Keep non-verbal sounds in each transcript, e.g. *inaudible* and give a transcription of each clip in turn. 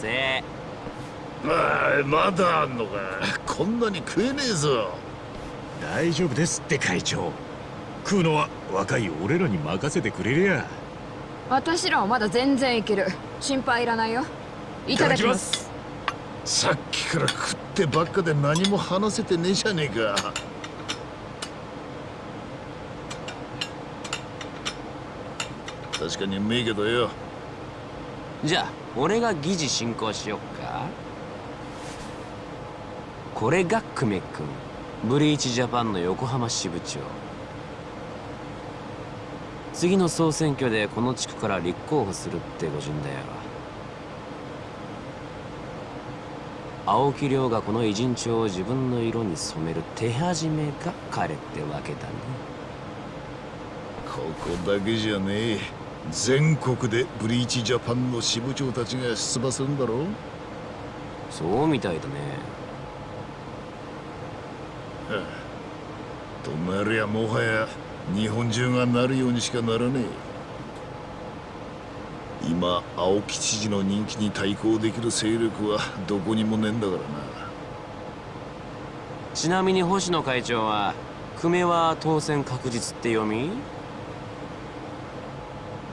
せ。あまだあんのかこんなに食えねえぞ。大丈夫ですって会長。食うのは若い俺らに任せてくれりゃ。私らはまだ全然いける。心配いらないよ。いただきます。さっきから食ってばっかで何も話せてねえじゃねえか。確かにうめえけどよ。じゃあ俺が議事進行しよっか。これが久米君。ブリーチジャパンの横浜支部長。次の総選挙でこの地区から立候補するって御人だよ。青木亮がこの偉人帳を自分の色に染める手始めが彼ってわけだね。ここだけじゃねえ。全国でブリーチジャパンの支部長たちが出馬するんだろそうみたいだね。はあ。となりゃもはや日本中がなるようにしかならねえ。今青木知事の人気に対抗できる勢力はどこにもねえんだからな。ちなみに星野会長は久米は当選確実って読み？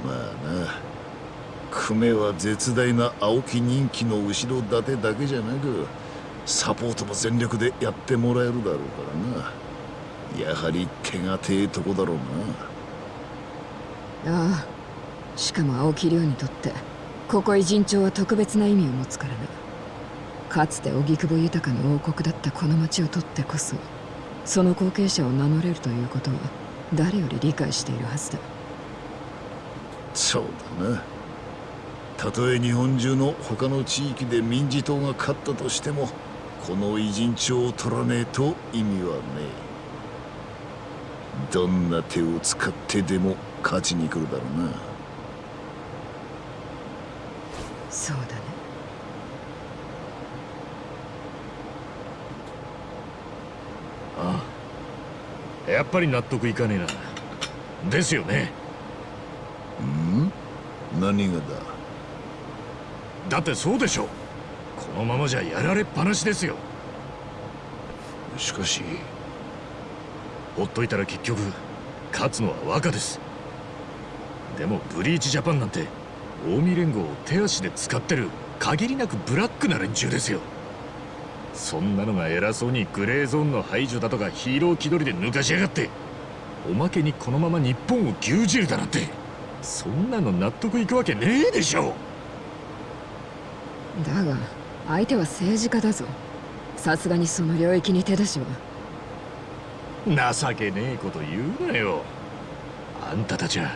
まあな。久米は絶大な青木人気の後ろ盾だけじゃなくサポートも全力でやってもらえるだろうからな。やはり手がてえとこだろうな。ああ。しかも青木亮にとってここ偉人町は特別な意味を持つからな。かつて荻窪豊の王国だったこの町をとってこそその後継者を名乗れるということは誰より理解しているはずだ。そうだな。たとえ日本中の他の地域で民事党が勝ったとしてもこの偉人帳を取らねえと意味はねえ。どんな手を使ってでも勝ちに来るだろうな。そうだね。ああ。やっぱり納得いかねえな。ですよね。ん何がだ？だってそうでしょこのままじゃやられっぱなしですよ。しかし。ほっといたら結局勝つのは若です。でもブリーチジャパンなんて近江連合を手足で使ってる限りなくブラックな連中ですよ。そんなのが偉そうにグレーゾーンの排除だとかヒーロー気取りで抜かしやがって。おまけにこのまま日本を牛耳るだなんてそんなの納得いくわけねえでしょ。だが相手は政治家だぞ。さすがにその領域に手出しは。情けねえこと言うなよ。あんたたちは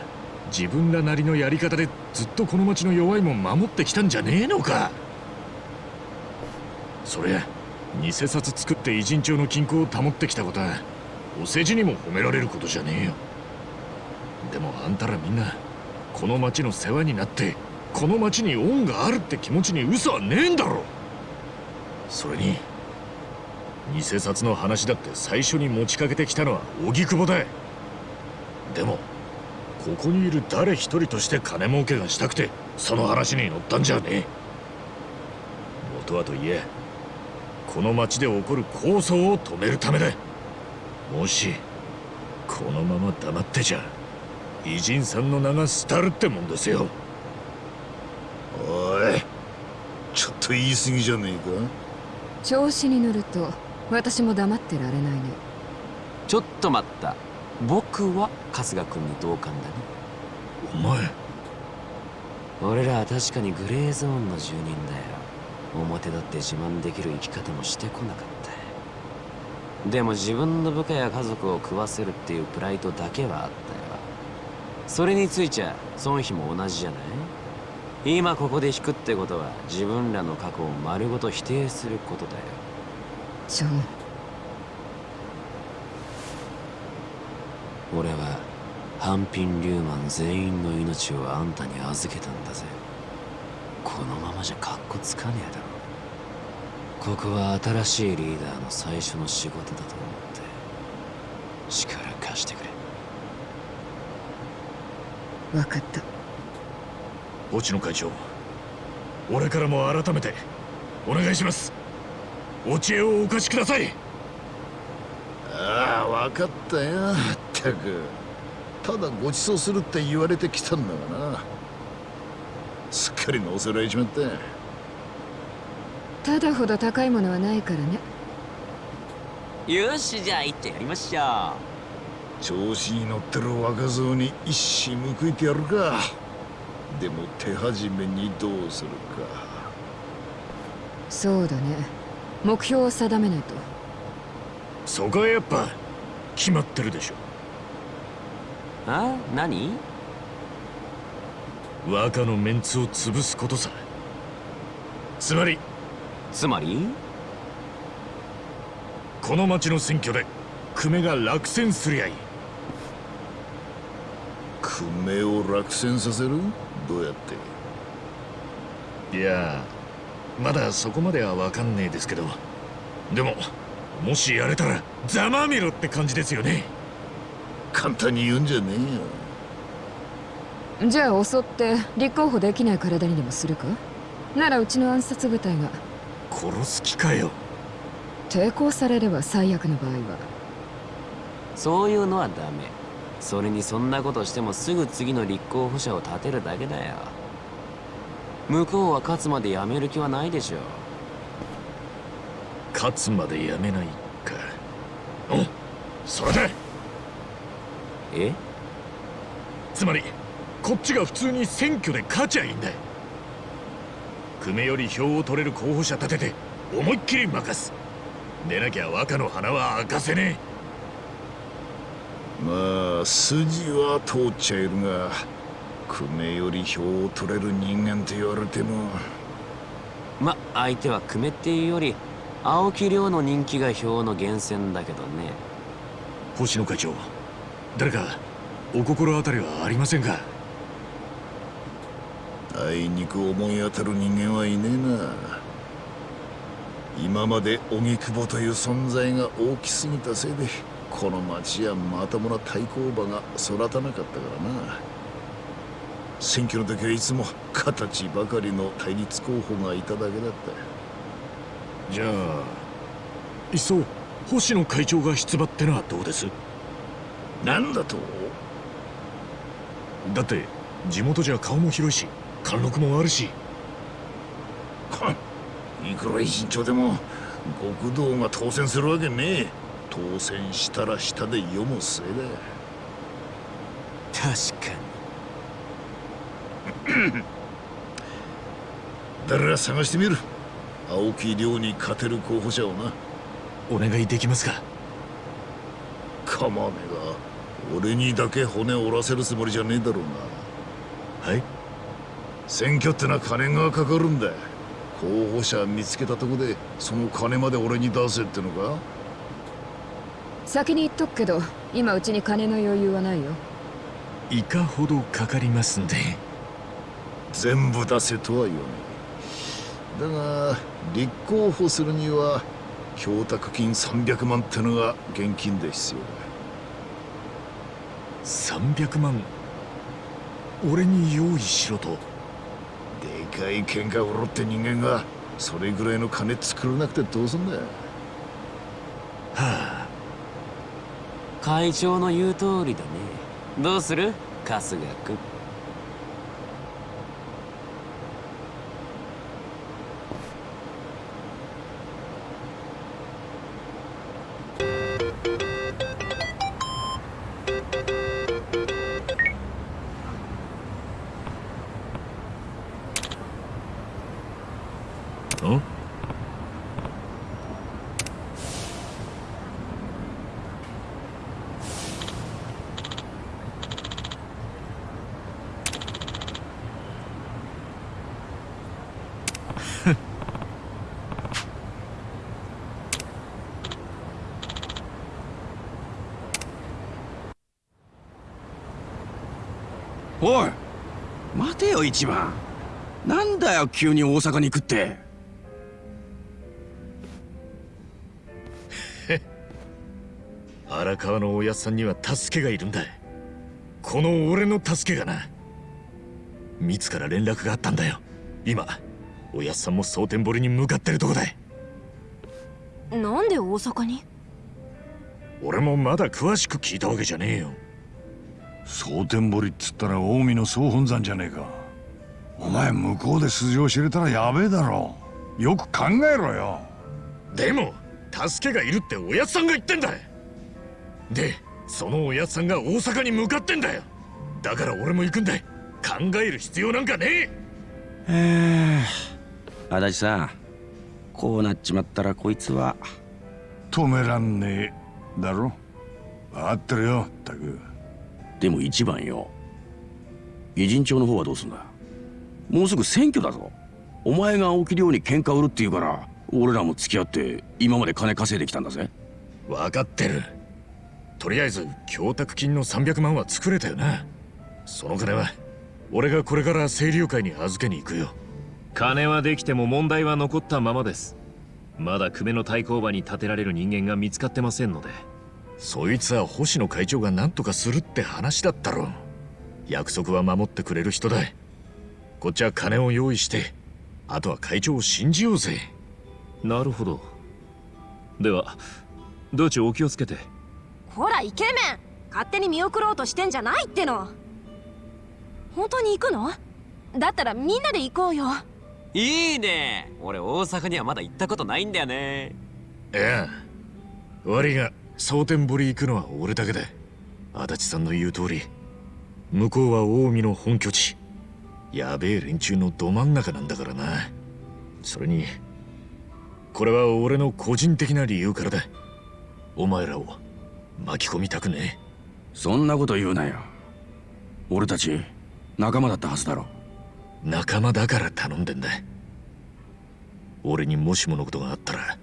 自分らなりのやり方でずっとこの町の弱いもん守ってきたんじゃねえのか。そりゃ偽札作って偉人帳の均衡を保ってきたことはお世辞にも褒められることじゃねえよ。でもあんたらみんなこの町の世話になってこの町に恩があるって気持ちに嘘はねえんだろ。それに偽札の話だって最初に持ちかけてきたのは荻窪だでもここにいる誰一人として金儲けがしたくてその話に乗ったんじゃねえ。元はといえこの町で起こる抗争を止めるためだ。もしこのまま黙ってちゃ。偉人さんの名が廃るってもんですよ。おいちょっと言い過ぎじゃねえか？調子に乗ると私も黙ってられないね。ちょっと待った。僕は春日君に同感だね。お前。俺らは確かにグレーゾーンの住人だよ。表立って自慢できる生き方もしてこなかった。でも自分の部下や家族を食わせるっていうプライドだけはあったよそれについちゃ孫妃も同じじゃない？今ここで引くってことは自分らの過去を丸ごと否定することだよ。ジョン。俺はハンピン・リューマン全員の命をあんたに預けたんだぜ。このままじゃカッコつかねえだろ。ここは新しいリーダーの最初の仕事だと思って力貸してくれ分かった。落野会長俺からも改めてお願いします。お知恵をお貸しください。ああ分かったよまったく。ただご馳走するって言われてきたんだがな。すっかり乗せられちまったただほど高いものはないからね。よしじゃあ行ってやりましょ調子に乗ってる若造に一矢報いてやるか。でも手始めにどうするか。そうだね。目標を定めないと。そこはやっぱ決まってるでしょ。うあ？何？若のメンツを潰すことさ。つまり。つまり？この町の選挙で久米が落選すりゃいい久米を落選させる？どうやって？いやまだそこまでは分かんねえですけど。でももしやれたらざまみろって感じですよね。簡単に言うんじゃねえよ。じゃあ襲って立候補できない体にでもするか？ならうちの暗殺部隊が。殺す気かよ。抵抗されれば最悪の場合は。そういうのはダメそれにそんなことしてもすぐ次の立候補者を立てるだけだよ。向こうは勝つまでやめる気はないでしょ勝つまでやめないか。おそれで。え？つまりこっちが普通に選挙で勝ちゃいいんだ久米より票を取れる候補者立てて思いっきり任す。でなきゃ若の花は明かせねまあ筋は通っちゃいるが久米より票を取れる人間と言われても。ま相手は久米っていうより青木亮の人気が票の源泉だけどね。え星野会長誰かお心当たりはありませんか？あいにく思い当たる人間はいねえな。今まで荻窪という存在が大きすぎたせいでこの町はまともな対抗馬が育たなかったからな。選挙の時はいつも形ばかりの対立候補がいただけだった。じゃあいっそ星野会長が出馬ってのはどうです？なんだと？だって地元じゃ顔も広いし貫禄もあるし。いくら偉人長でも極道が当選するわけねえ当選したら下で読むせいだ。確か *coughs* 誰ら探してみる？青木亮に勝てる候補者をな。お願いできますか？かまねが俺にだけ骨折らせるつもりじゃねえだろうな。はい。選挙ってのは金がかかるんだ。候補者見つけたとこでその金まで俺に出せってのか？先に言っとくけど今うちに金の余裕はないよ。いかほどかかりますんで。全部出せとは言わない。だが立候補するには供託金300万ってのが現金で必要だ。300万？俺に用意しろと。でかい喧嘩売ろって人間がそれぐらいの金作らなくてどうすんだはあ会長の言う通りだね。どうする？春日君。よ一番。なんだよ急に大阪に行くっ。て荒川のおやっさんには助けがいるんだこの俺の助けがな。ミツから連絡があったんだよ。今おやっさんも蒼天堀に向かってるとこだなんで大阪に？俺もまだ詳しく聞いたわけじゃねえよ。蒼天堀っつったら近江の総本山じゃねえか。お前向こうで素性知れたらやべえだろ。よく考えろよ。でも助けがいるっておやっさんが言ってんだ。でそのおやっさんが大阪に向かってんだよ。だから俺も行くんだ考える必要なんかねえ。えー、足立さんこうなっちまったらこいつは。止めらんねえだろ。分かってるよったく。でも一番よ。偉人町の方はどうすんだ？もうすぐ選挙だぞ。お前が青木亮に喧嘩売るって言うから俺らも付き合って今まで金稼いできたんだぜ。分かってる。とりあえず供託金の300万は作れたよな。その金は俺がこれから清流会に預けに行くよ。金はできても問題は残ったままです。まだ久米の対抗馬に立てられる人間が見つかってませんので。そいつは星野会長が何とかするって話だったろ約束は守ってくれる人だこっちは金を用意してあとは会長を信じようぜ。なるほど。では道中お気をつけて？ほらイケメン。勝手に見送ろうとしてんじゃないっての。本当に行くの？だったらみんなで行こうよ。いいね。俺大阪にはまだ行ったことないんだよね。いや悪いが蒼天堀行くのは俺だけだ。足立さんの言う通り。向こうは近江の本拠地やべえ連中のど真ん中なんだからな。それにこれは俺の個人的な理由からだ。お前らを巻き込みたくねそんなこと言うなよ。俺たち仲間だったはずだろ。え仲間だから頼んでんだ。俺にもしものことがあったら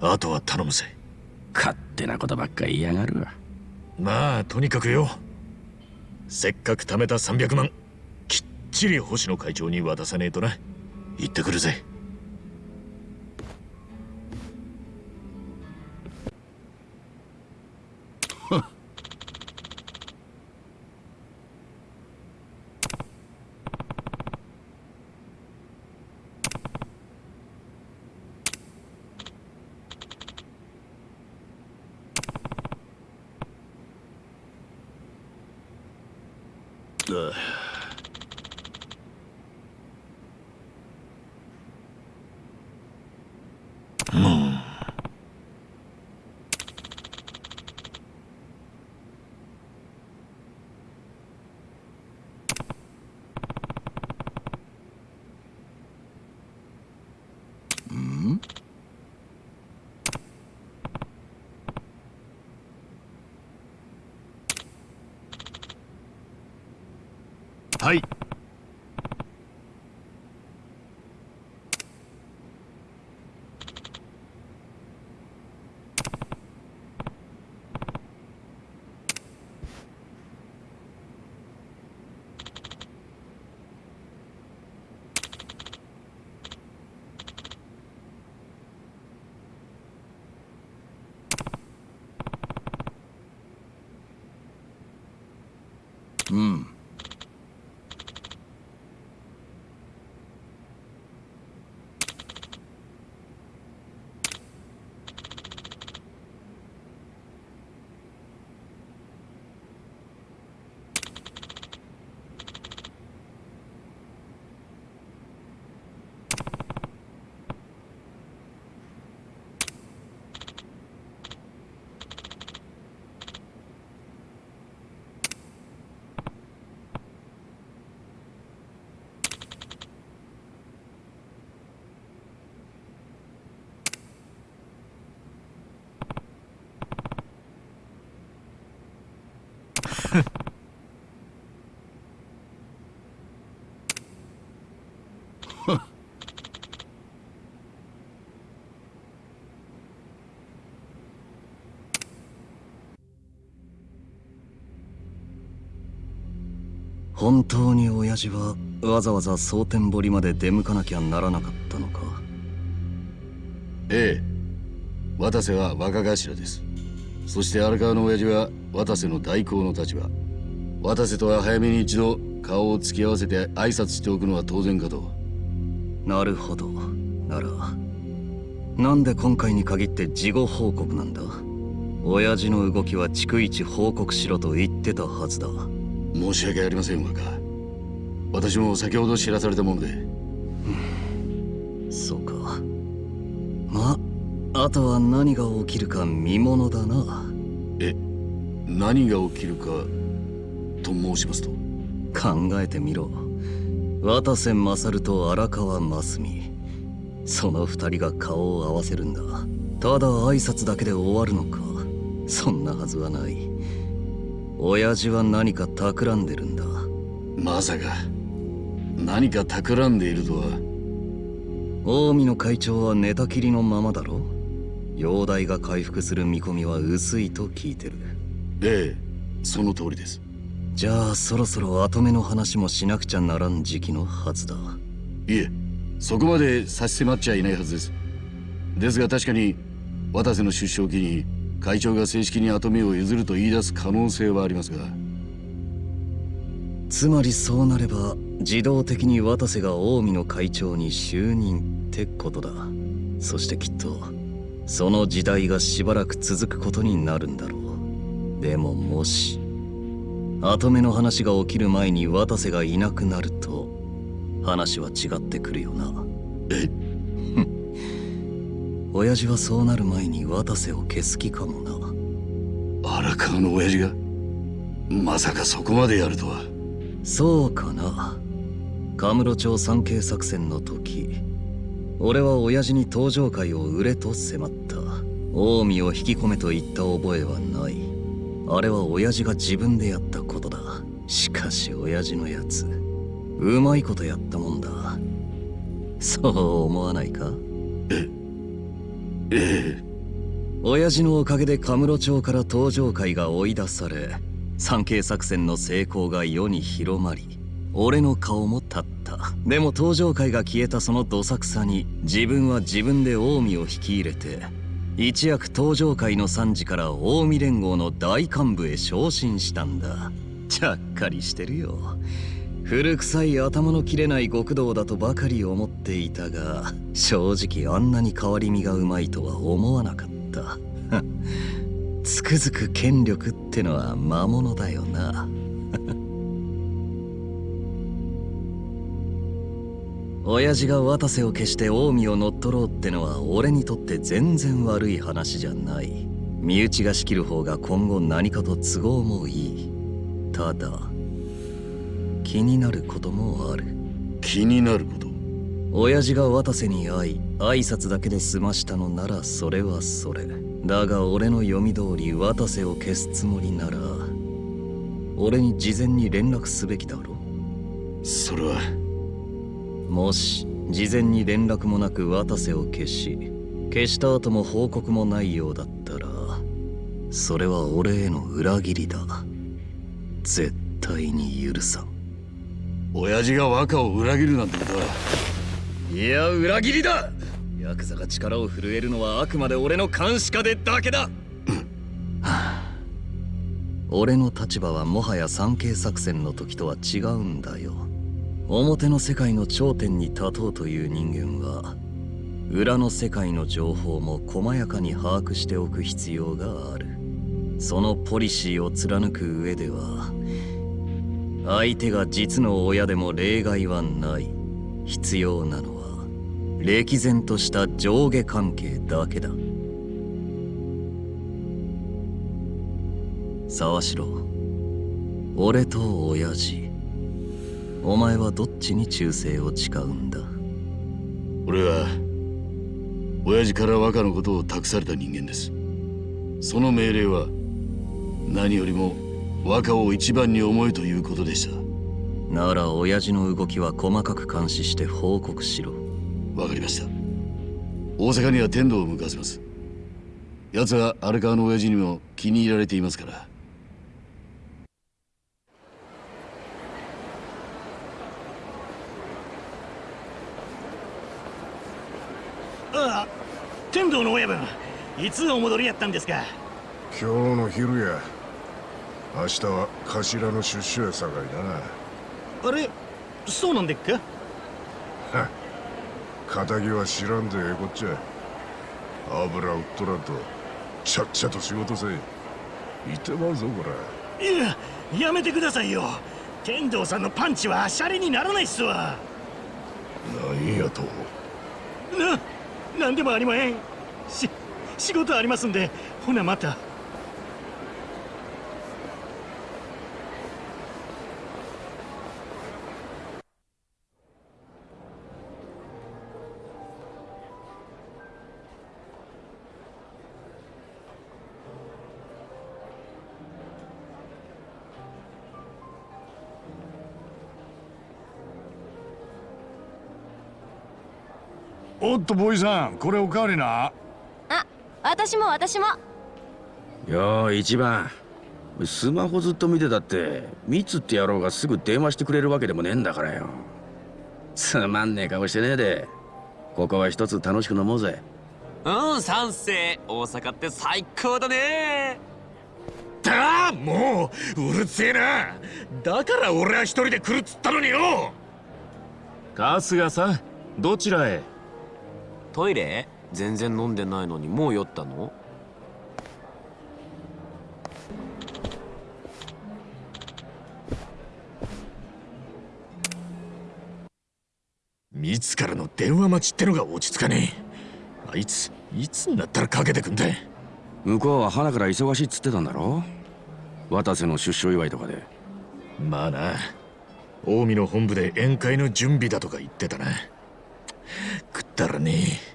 あとは頼むぜ。勝手なことばっか言いやがるわ。まあとにかくよ。せっかく貯めた300万ちり星野会長に渡さねえとな。行ってくるぜ。本当に親父はわざわざ蒼天堀まで出向かなきゃならなかったのか？ええ渡瀬は若頭です。そして荒川の親父は渡瀬の代行の立場。渡瀬とは早めに一度顔を突き合わせて挨拶しておくのは当然かと。なるほど。ならなんで今回に限って事後報告なんだ？親父の動きは逐一報告しろと言ってたはずだ申し訳ありません若私も先ほど知らされたもので。そうか。まあとは何が起きるか見ものだな。え何が起きるかと申しますと？考えてみろ。渡瀬勝と荒川真澄。その二人が顔を合わせるんだ。ただ挨拶だけで終わるのか。そんなはずはない親父は何か企んでるんだ？まさか何か企んでいるとは。近江の会長は寝たきりのままだろ？容体が回復する見込みは薄いと聞いてる。ええその通りです。じゃあそろそろ後目の話もしなくちゃならん時期のはずだ。いえそこまで差し迫っちゃいないはずです。ですが確かに渡瀬の出生期に会長が正式に跡目を譲ると言い出す可能性はありますが。つまりそうなれば自動的に渡瀬が近江の会長に就任ってことだ。そしてきっとその時代がしばらく続くことになるんだろう。でももし後目の話が起きる前に渡瀬がいなくなると話は違ってくるよな。え親父はそうなる前に渡瀬を消す気かもな。荒川の親父が？まさかそこまでやるとは。そうかな。カムロ町三景作戦の時俺は親父に登場会を売れと迫った。近江を引き込めと言った覚えはない。あれは親父が自分でやったことだ。しかし親父のやつうまいことやったもんだ。そう思わないか？ええ *laughs* 親父のおかげでカムロ町から登場会が追い出され三景作戦の成功が世に広まり俺の顔も立った。でも登場会が消えたそのどさくさに自分は自分で近江を引き入れて一躍登場会の参事から近江連合の大幹部へ昇進したんだ。ちゃっかりしてるよ。古臭い頭の切れない極道だとばかり思っていたが正直あんなに変わり身がうまいとは思わなかった。つくづく権力ってのは魔物だよな。親父が渡瀬を消して近江を乗っ取ろうってのは俺にとって全然悪い話じゃない。身内が仕切る方が今後何かと都合もいい。ただ気になることもある。気になること。親父が渡瀬に会い挨拶だけで済ましたのならそれはそれ。だが俺の読み通り渡瀬を消すつもりなら俺に事前に連絡すべきだろそれは。もし事前に連絡もなく渡瀬を消し消した後も報告もないようだったらそれは俺への裏切りだ。絶対に許さん親父が若を裏切るなんてことはいや裏切りだ。ヤクザが力を震えるのはあくまで俺の監視下でだけだ、はあ、俺の立場はもはや三景作戦の時とは違うんだよ。表の世界の頂点に立とうという人間は裏の世界の情報も細やかに把握しておく必要がある。そのポリシーを貫く上では相手が実の親でも例外はない。必要なのは歴然とした上下関係だけだ。沢城俺と親父お前はどっちに忠誠を誓うんだ？俺は親父から若のことを託された人間です。その命令は何よりも若を一番に思えということでした。なら親父の動きは細かく監視して報告しろ。わかりました。大阪には天童を向かわせます。奴は荒川の親父にも気に入られていますから。ああ天童の親分いつお戻りやったんですか？今日の昼や明日は頭の出所やさかいな。あれそうなんでっか仇は知らんでええこっちゃ。油売っとらんとちゃっちゃと仕事せいてまうぞこれいややめてくださいよ。天道さんのパンチはシャレにならないっすわ。何やと。な何でもありまへん。し仕事ありますんでほなまたっとボーイさんこれおかわりな。あ私も私も。よー一番。スマホずっと見てたってミツって野郎がすぐ電話してくれるわけでもねえんだからよ。つまんねえ顔してねえで。ここは一つ楽しく飲もうぜ。うん賛成。大阪って最高だね。だあもううるせえな。だから俺は一人で来るっつったのによ。春日さんどちらへ？トイレ？全然飲んでないのにもう酔ったの？ミツからの電話待ちってのが落ち着かねえ。あいついつになったらかけてくんだ向こうは花から忙しいっつってたんだろ？渡瀬の出所祝いとかで。まあな。近江の本部で宴会の準備だとか言ってたな。食ったらね。え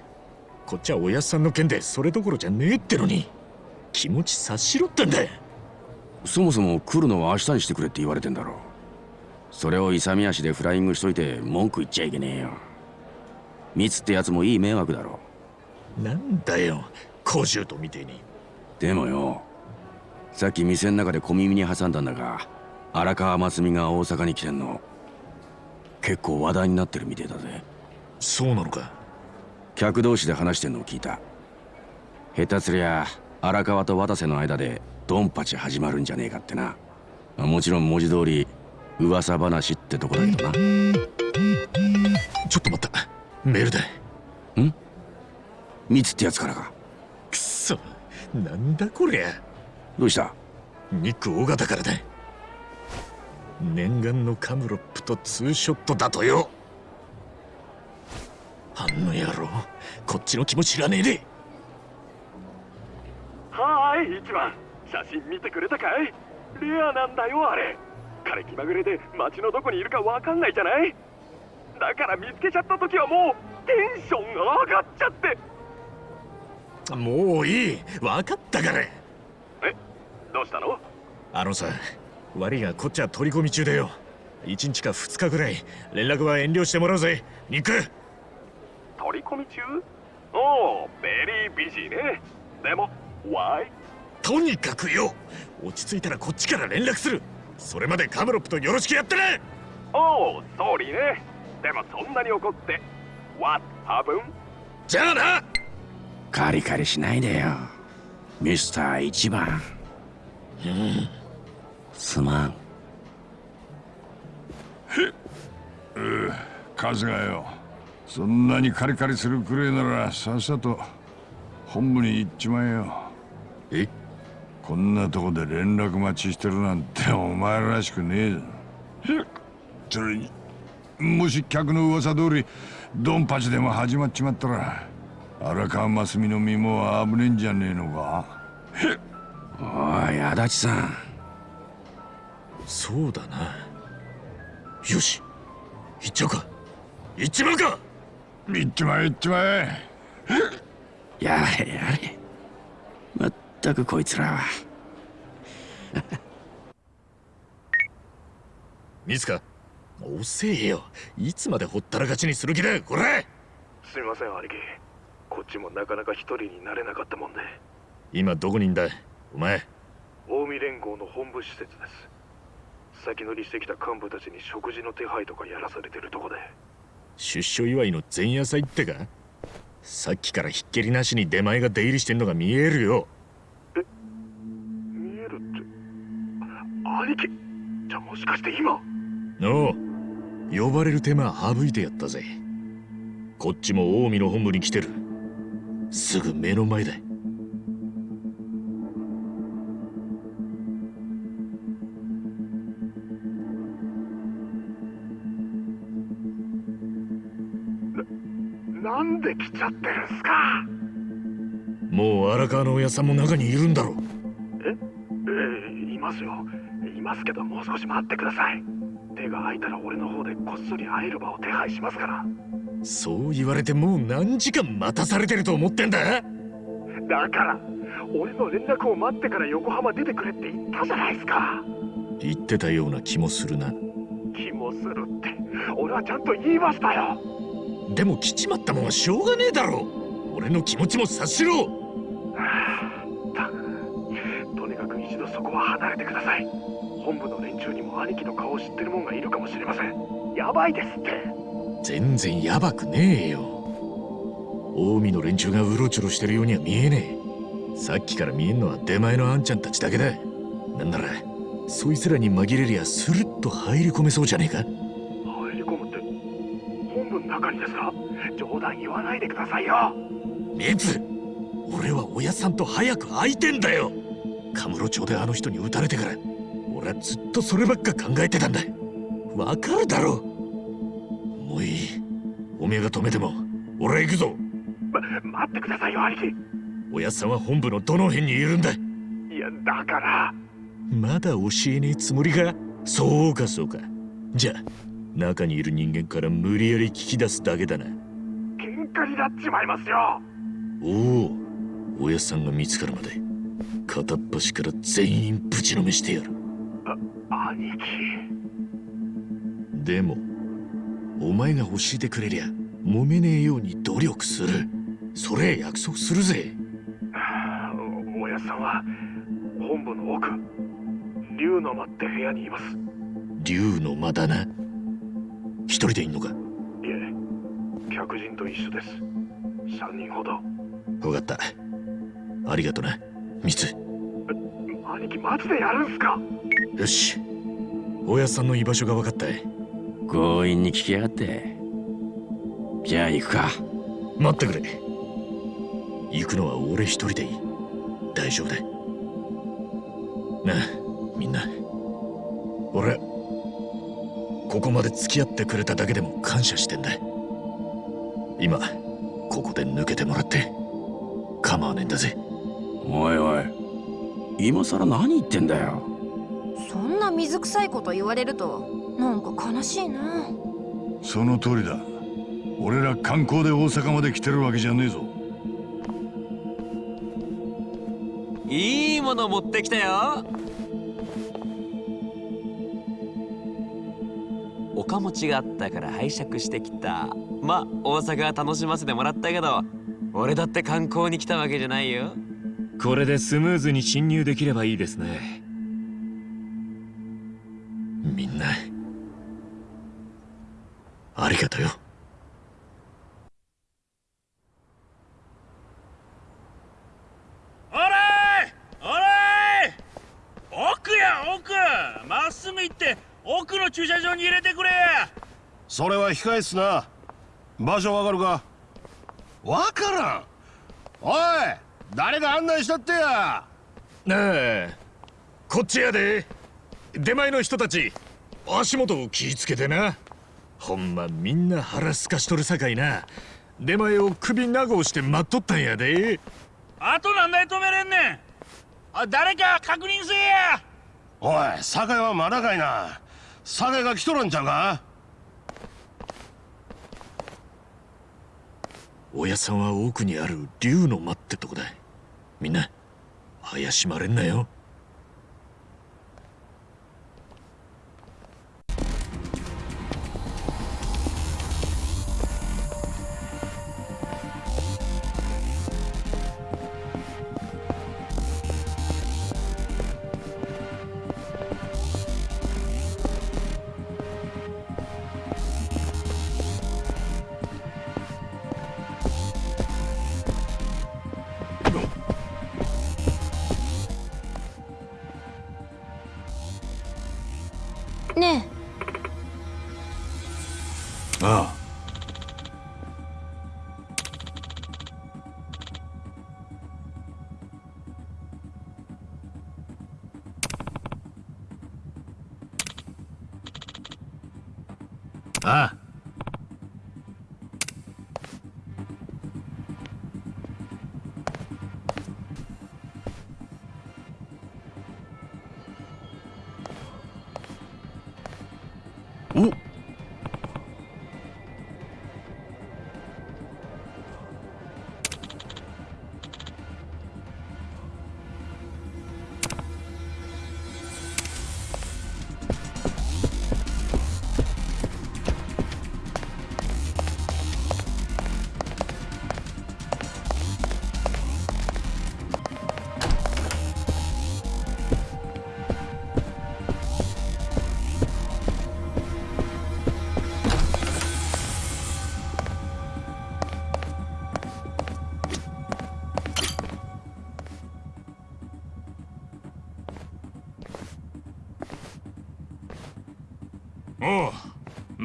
こっちはおやっさんの件でそれどころじゃねえってのに。気持ち察しろってんだそもそも来るのは明日にしてくれって言われてんだろそれを勇み足でフライングしといて文句言っちゃいけねえよ。ミツってやつもいい迷惑だろなんだよ。小獣とみてえにでもよさっき店の中で小耳に挟んだんだが荒川真澄が大阪に来てんの。結構話題になってるみてえだぜ。そうなのか客同士で話してんのを聞いた。下手すりゃ荒川と渡瀬の間でドンパチ始まるんじゃねえかってな。もちろん文字通り噂話ってとこだけどな。ちょっと待った。メールだん？ミツってやつからか。くそ。なんだこりゃ。どうした？ニック大型からだ。念願のカムロップとツーショットだとよあんの野郎こっちの気も知らねえで。はーい一番。写真見てくれたかい？レアなんだよあれ。彼気まぐれで街のどこにいるかわかんないじゃない？だから見つけちゃった時はもうテンションが上がっちゃって。もういい。分かったから。え？どうしたの？あのさ悪いがこっちは取り込み中だよ。1日か2日ぐらい。連絡は遠慮してもらうぜ。ニック取り込み中？おお very busy ね。でも Why? とにかくよ落ち着いたらこっちから連絡する。それまでカムロップとよろしくやってね。おおソーリーね。でもそんなに怒って What happened? じゃあな。カリカリしないでよ。ミスター一番。うんすまん。う春日よそんなにカリカリするくれならさっさと本部に行っちまえよ。え？こんなとこで連絡待ちしてるなんてお前らしくねえ。ぞそれにもし客の噂通りドンパチでも始まっちまったら荒川真澄の身も危ねえんじゃねえのか？おい足立さん。そうだな。よし。行っちゃうか。行っちまうか！行っちまえ行っちまえやれやれまったくこいつらは。ミツか遅えよ。いつまでほったらかしにする気だこれすみません兄貴。こっちもなかなか一人になれなかったもんで。今どこにいんだお前。近江連合の本部施設です。先乗りしてきた幹部たちに食事の手配とかやらされてるとこで出所祝いの前夜祭ってか？さっきからひっきりなしに出前が出入りしてんのが見えるよ。見えるって。兄貴じゃあもしかして今？おう。呼ばれる手間省いてやったぜ。こっちも近江の本部に来てる。すぐ目の前だで来ちゃってるんすか？もう荒川の親さんも中にいるんだろえ？えいますよ。いますけどもう少し待ってください。手が空いたら俺の方でこっそり会える場を手配しますから。そう言われてもう何時間待たされてると思ってんだ？だから俺の連絡を待ってから横浜出てくれって言ったじゃないですか。言ってたような気もするな。気もするって俺はちゃんと言いましたよでも来ちまったもんはしょうがねえだろ。俺の気持ちも察しろ。たとにかく一度そこは離れてください。本部の連中にも兄貴の顔を知ってる者がいるかもしれません。やばいですって。全然ヤバくねえよ。近江の連中がうろちょろしてるようには見えねえ。さっきから見えんのは出前のあんちゃんたちだけだ。なんならそいつらに紛れりゃスルッと入り込めそうじゃねえかですか冗談言わないでくださいよ。熱俺は親さんと早く会いてんだよ。カムロ町であの人に撃たれてから俺はずっとそればっか考えてたんだ。わかるだろもういい。おめえが止めても俺は行くぞ。ま待ってくださいよ兄貴。親さんは本部のどの辺にいるんだ。いやだから。まだ教えねえつもりか？そうかそうか。じゃあ中にいる人間から無理やり聞き出すだけだな。喧嘩になっちまいますよ。おお親さんが見つかるまで。片っ端から全員ぶちのめしてやる。あ兄貴。でもお前が教えてくれりゃ揉めねえように努力する。それ約束するぜ。*sighs* お親さんは本部の奥竜の間って部屋にいます。竜の間だな一人でいんのか？いえ客人と一緒です。3人ほど。分かった。ありがとな。ミツ兄貴マジでやるんすか？よし。親さんの居場所が分かった。強引に聞きやがって。じゃあ行くか。待ってくれ。行くのは俺一人でいい。大丈夫だ。なあみんな。俺ここまで付き合ってくれただけでも感謝してんだ今ここで抜けてもらって構わねえんだぜ。おいおい今さら何言ってんだよ。そんな水臭いこと言われるとなんか悲しいな。その通りだ。俺ら観光で大阪まで来てるわけじゃねえぞ。いいもの持ってきたよおかもちがあったから拝借してきた。まあ大阪楽しませてもらったけど俺だって観光に来たわけじゃないよ。これでスムーズに侵入できればいいですね。みんな。ありがとよ。おらいおらい奥や奥!まっすぐ行って奥の駐車場に入れてくれ。それは控えっすな。場所わかるか？わからん。おい誰が案内したってや。なあこっちやで。出前の人たち足元を気ぃつけてな。ほんまみんな腹すかしとるさかいな。出前を首長押して待っとったんやで。あと何台止めれんねん。あ誰か確認せえや。おい酒はまだかいなサネが来とるんちゃうか？親さんは奥にある竜の間ってとこだ。みんな怪しまれんなよ。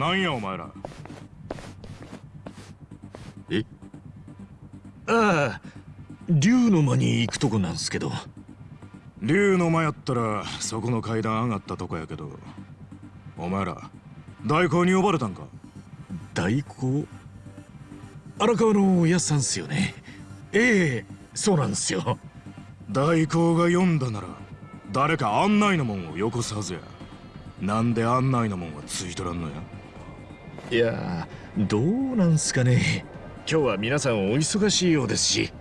なんやお前ら。え？ああ竜の間に行くとこなんすけど。竜の間やったらそこの階段上がったとこやけど。お前ら代行に呼ばれたんか？代行？荒川のやっさんっすよね。ええそうなんですよ。代行が呼んだなら誰か案内のもんをよこすはずや。なんで案内のもんはついとらんのや？いやどうなんすかね。今日は皆さんお忙しいようですし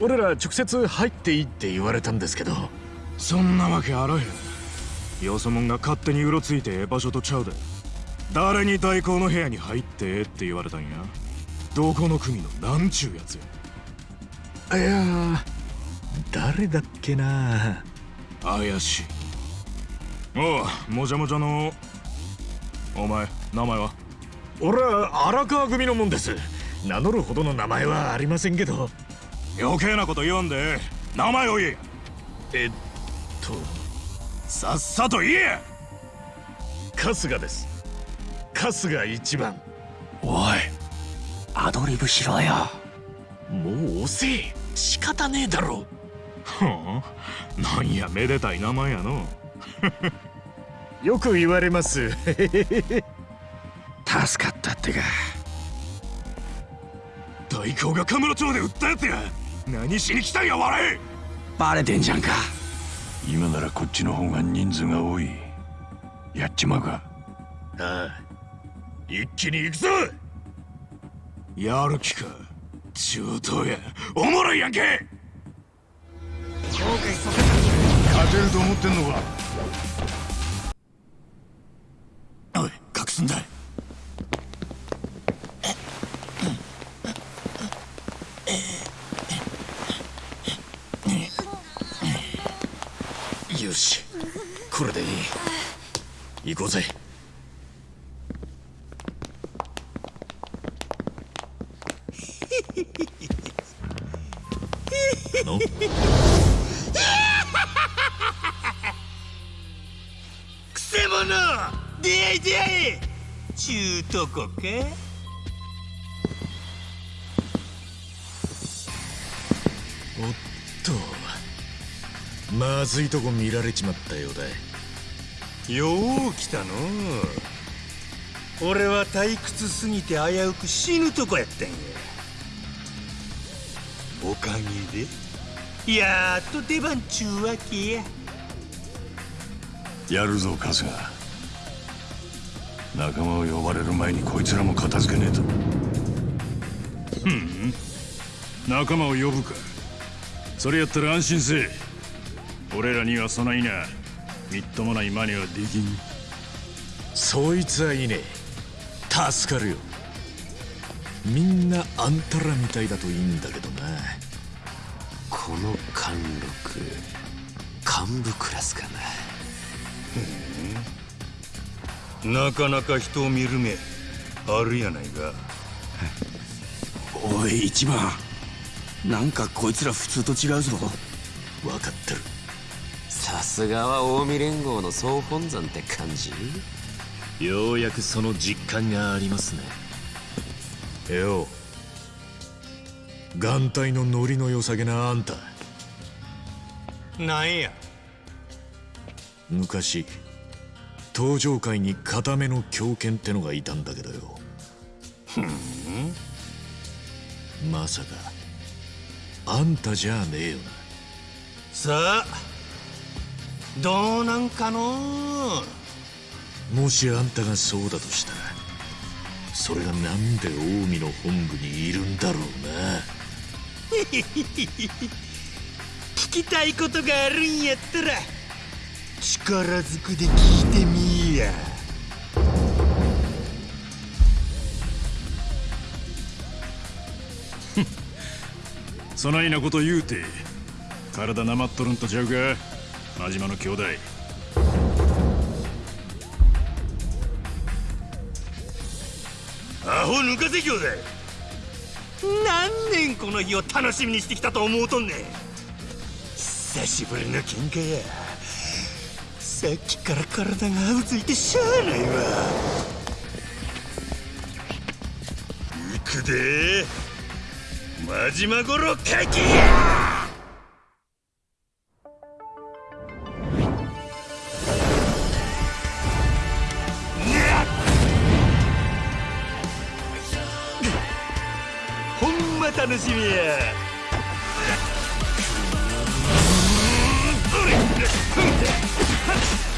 俺ら直接入っていいって言われたんですけど。そんなわけあらへん。よそもんが勝手にうろついてええ場所とちゃうで。誰に代行の部屋に入ってええって言われたんや。どこの国のなんちゅうやつや。いや誰だっけな。怪しい。おうもじゃもじゃのお前名前は？俺は荒川組のもんです。名乗るほどの名前はありませんけど。余計なこと言わんで。名前を言え。えっと。さっさと言え。春日です。春日一番。おい。アドリブしろよ。もう遅え仕方ねえだろ。はあ？なんやめでたい名前やの。*laughs* よく言われます助かったってか。代行がカムロ町で撃ったやつや。何しに来たんや笑え。バレてんじゃんか。今ならこっちの方が人数が多い。やっちまうか。ああ一気に行くぞ。やる気か。中東や。おもろいやんけ。勝てると思ってんのか。おい隠すんだし。これでいい。行こうぜ。*laughs* の？くせ者！出会い出会い！中とこか？おっとまずいとこ見られちまったようだよう来たの俺は退屈すぎて危うく死ぬとこやったんや。おかげで？やっと出番ちゅうわけや。やるぞ春日。仲間を呼ばれる前にこいつらも片付けねえと。ふん。仲間を呼ぶか。それやったら安心せえ俺らにはそないな。みっともない真似はできん。そいつはいいね。助かるよ。みんなあんたらみたいだといいんだけどな。この貫禄幹部クラスかな。なかなか人を見る目あるやないか。おい一番。なんかこいつら普通と違うぞ。分かってるさすがは近江連合の総本山って感じ？ようやくその実感がありますね。よ眼帯のノリの良さげなあんた。なんや？昔登場界に固めの狂犬ってのがいたんだけどよ。ふん。まさかあんたじゃねえよな。さあどうなんかの？もしあんたがそうだとしたらそれがなんで近江の本部にいるんだろうな。聞きたいことがあるんやったら力ずくで聞いてみいや。*laughs* そないなこと言うて体なまっとるんとちゃうか？真島の兄弟。アホ抜かせ兄弟。何年この日を楽しみにしてきたと思うとんねん。久しぶりの喧嘩や。さっきから体がうずいてしゃあないわ。行くで。真島五郎解禁や。楽しみ。や行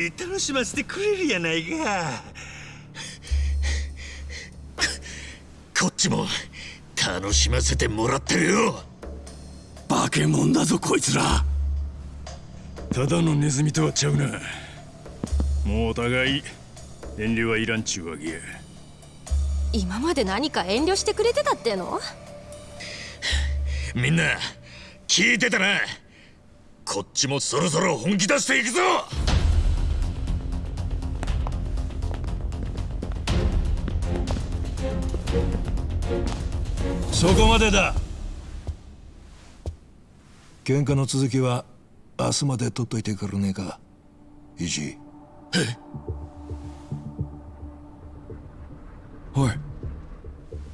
り楽しませてくれるやないか。こっちも楽しませてもらってるよ。化け物だぞこいつら。ただのネズミとはちゃうな。もうお互い遠慮はいらんちゅうわけや。今まで何か遠慮してくれてたっての？みんな聞いてたな。こっちもそろそろ本気出していくぞそこまでだ。喧嘩の続きは明日まで取っといてくれねえか。イジおい。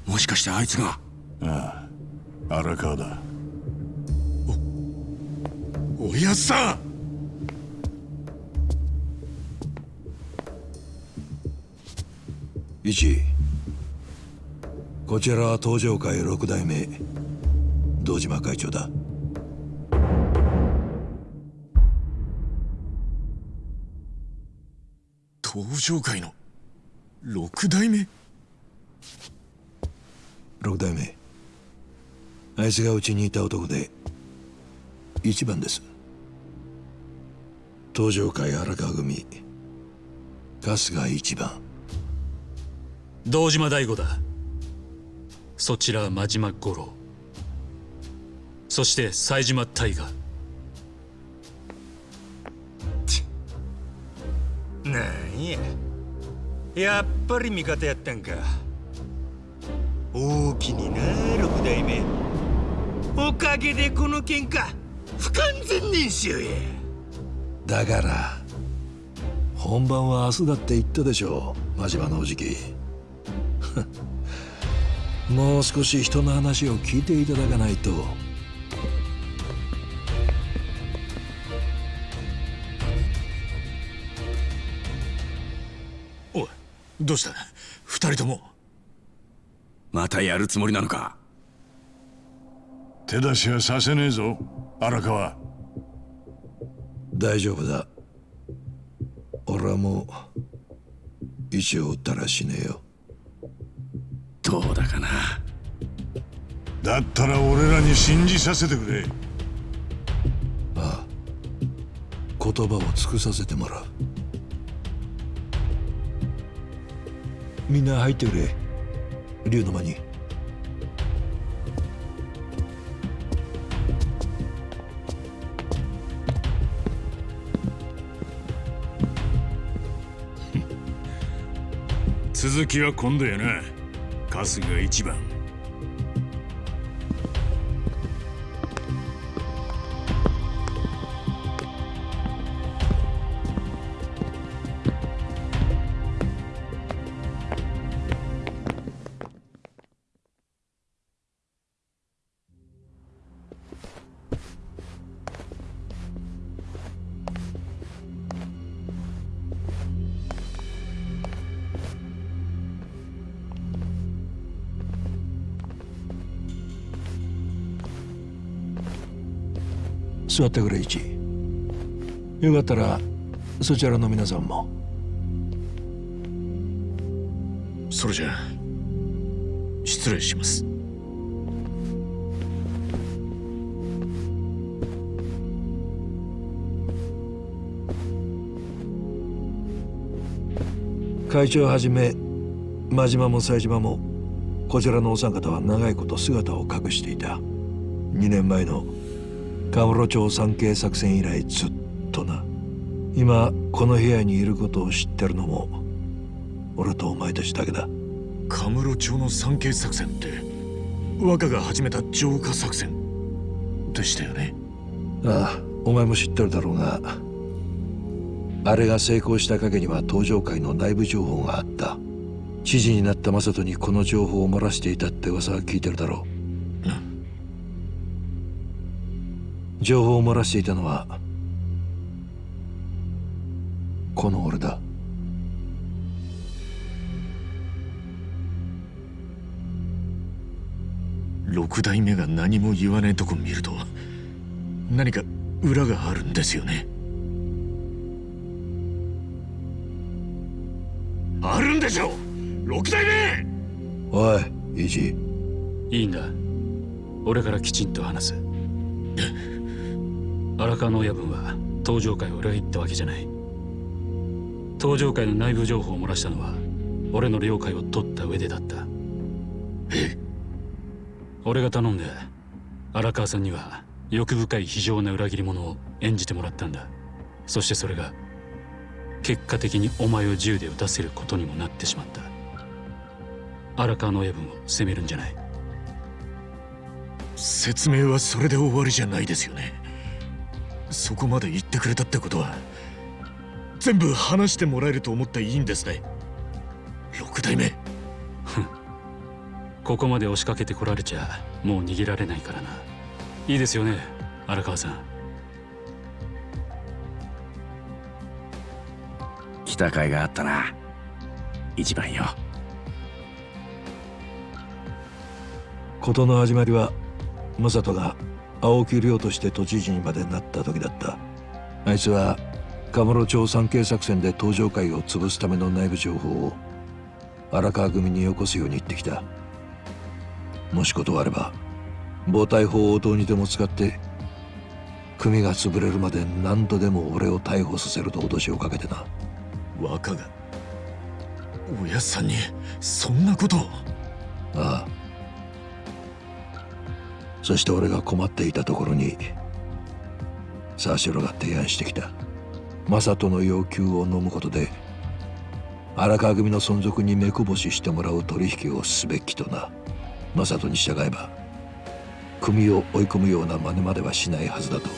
もしかしてあいつが？ああ。荒川だ。おやっさん！イチこちらは東上会六代目堂島会長だ。登場界の六代目？六代目あいつがうちにいた男で一番です。東上会荒川組春日一番。堂島大吾だそちら真島五郎。そして冴島大河なんや。やっぱり味方やったんか。大きにな六代目おかげでこの喧嘩不完全燃焼や。だから本番は明日だって言ったでしょう真島のおじきもう少し人の話を聞いていただかないと。おいどうした？二人とも。またやるつもりなのか？手出しはさせねえぞ荒川。大丈夫だ。俺はもう石を撃ったら死ねえよどうだかな。だったら俺らに信じさせてくれ。ああ。言葉を尽くさせてもらう。みんな入ってくれ。竜の間に。*laughs* 続きは今度やな春日一番。座ってくれ一。よかったらそちらの皆さんも。それじゃあ失礼します。会長はじめ真島も冴島もこちらのお三方は長いこと姿を隠していた。2年前のカムロ町産経作戦以来ずっとな。今この部屋にいることを知ってるのも俺とお前たちだけだ。カムロ町の産経作戦って若が始めた浄化作戦でしたよね？ああお前も知ってるだろうが。あれが成功した陰には登場会の内部情報があった。知事になった正人にこの情報を漏らしていたって噂は聞いてるだろう、情報を漏らしていたのはこの俺だ。六代目が何も言わねえとこ見ると何か裏があるんですよね。あるんでしょ六代目！おいイジいいんだ。俺からきちんと話す *laughs* 荒川の親分は登場会を裏切ったわけじゃない。登場会の内部情報を漏らしたのは俺の了解を取った上でだった。え？俺が頼んで荒川さんには欲深い非常な裏切り者を演じてもらったんだ。そしてそれが結果的にお前を銃で撃たせることにもなってしまった。荒川の親分を責めるんじゃない。説明はそれで終わりじゃないですよねそこまで言ってくれたってことは全部話してもらえると思っていいんですね。六代目。ここまで押しかけてこられちゃもう逃げられないからな。いいですよね荒川さん。来た甲斐があったな。一番よ。事の始まりは正人が青木亮として都知事にまでなった時だった。あいつはカムロ町産経作戦で登場会を潰すための内部情報を荒川組によこすように言ってきた。もし断れば暴対法をどうにでも使って組が潰れるまで何度でも俺を逮捕させると脅しをかけてな。若が親さんにそんなことを。ああそして俺が困っていたところにサシロが提案してきた。マサトの要求を飲むことで荒川組の存続に目こぼししてもらう取引をすべきとな。マサトに従えば組を追い込むような真似まではしないはずだと。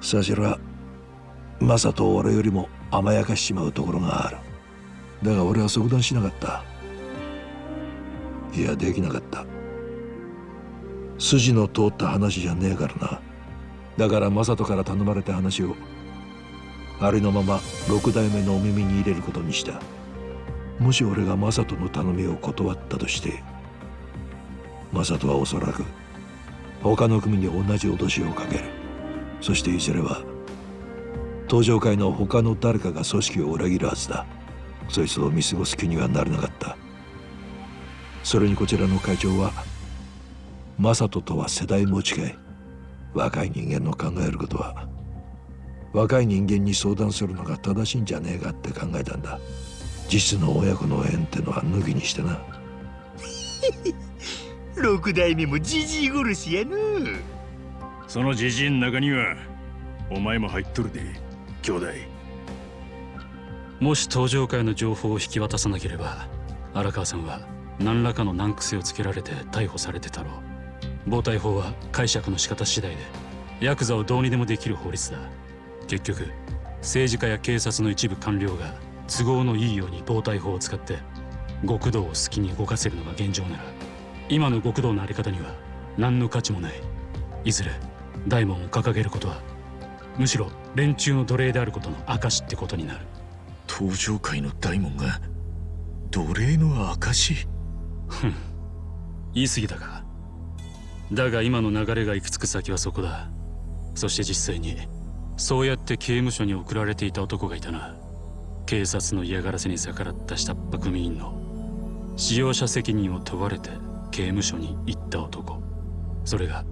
サシロはマサトを俺よりも甘やかしちまうところがある。だが俺は即断しなかった。いやできなかった。筋の通った話じゃねえからな。だからマサトから頼まれた話をありのまま六代目のお耳に入れることにした。もし俺がマサトの頼みを断ったとしてマサトはおそらく他の組に同じ脅しをかける。そしていずれは登場会の他の誰かが組織を裏切るはずだ。そいつを見過ごす気にはなれなかった。それにこちらの会長はマサトとは世代も近い若い人間の考えることは若い人間に相談するのが正しいんじゃねえかって考えたんだ。実の親子の縁ってのは抜きにしてな。六代目もじじい殺しやのそのじじいの中にはお前も入っとるで兄弟。もし登場会の情報を引き渡さなければ荒川さんは何らかの難癖をつけられて逮捕されてたろう。暴対法は解釈の仕方次第でヤクザをどうにでもできる法律だ。結局政治家や警察の一部官僚が都合のいいように暴対法を使って極道を好きに動かせるのが現状なら今の極道のあり方には何の価値もない。いずれ大門を掲げることはむしろ連中の奴隷であることの証ってことになる。登場界の大門が奴隷の証 *laughs* 言い過ぎたか。だが今の流れが行き着く先はそこだ。そして実際にそうやって刑務所に送られていた男がいたな。警察の嫌がらせに逆らった下っ端組員の使用者責任を問われて刑務所に行った男。それが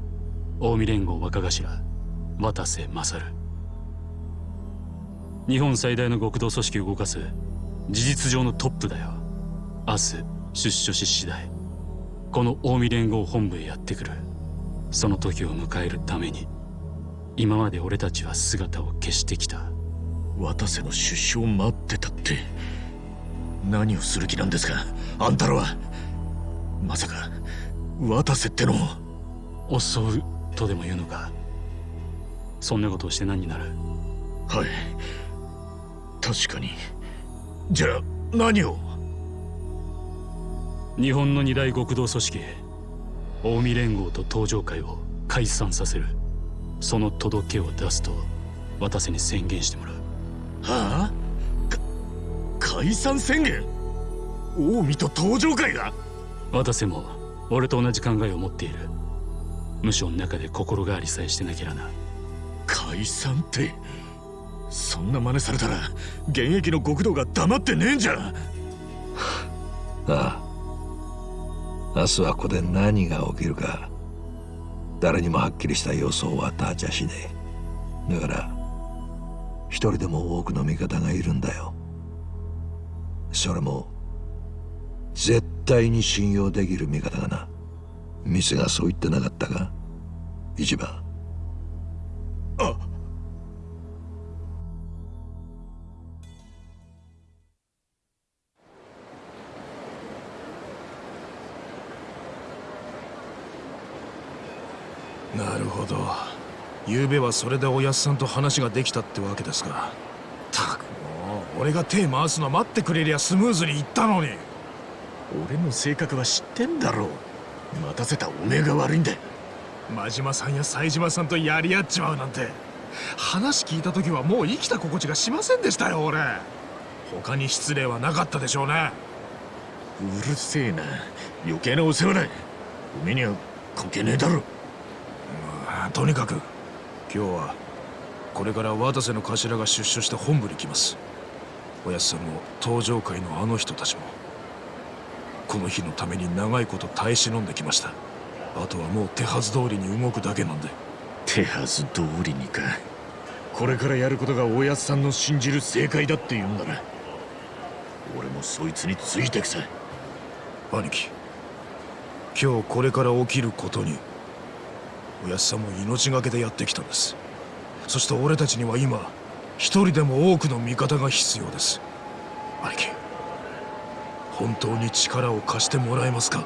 近江連合若頭渡瀬勝。日本最大の極道組織を動かす事実上のトップだよ。明日出所し次第この近江連合本部へやってくる。その時を迎えるために今まで俺たちは姿を消してきた。渡瀬の出所を待ってたって何をする気なんですか？あんたらは。まさか渡瀬っての襲うとでも言うのか？そんなことをして何になる？はい。確かに。じゃあ何を？日本の二大極道組織近江連合と東上会を解散させる。その届けを出すと渡瀬に宣言してもらう。はあ？解散宣言？近江と東上会が？渡瀬も俺と同じ考えを持っている。無所の中で心変わりさえしてなきゃな。解散って？そんな真似されたら現役の極道が黙ってねえんじゃ。ああ明日はここで何が起きるか誰にもはっきりした予想は立ちゃしねえ。だから一人でも多くの味方がいるんだよ。それも絶対に信用できる味方がな。店がそう言ってなかったか？一番。昨べはそれでおやっさんと話ができたってわけですか。たくもう俺が手回すの待ってくれりゃスムーズにいったのに。俺の性格は知ってんだろう。待たせたおめえが悪いんだ真島さんや冴島さんとやり合っちまうなんて。話聞いた時はもう生きた心地がしませんでしたよ俺。他に失礼はなかったでしょうね。うるせえな。余計なお世話だおめえには関係ねえだろ。とにかく今日はこれから渡瀬の頭が出所して本部に来ます。おやっさんも登場会のあの人たちも。この日のために長いこと耐え忍んできました。あとはもう手はず通りに動くだけなんで。手はず通りにか。これからやることがおやっさんの信じる正解だって言うんだな。俺もそいつについてくさ兄貴今日これから起きることにおやっさんも命がけでやってきたんです。そして俺たちには今一人でも多くの味方が必要です。兄貴本当に力を貸してもらえますか？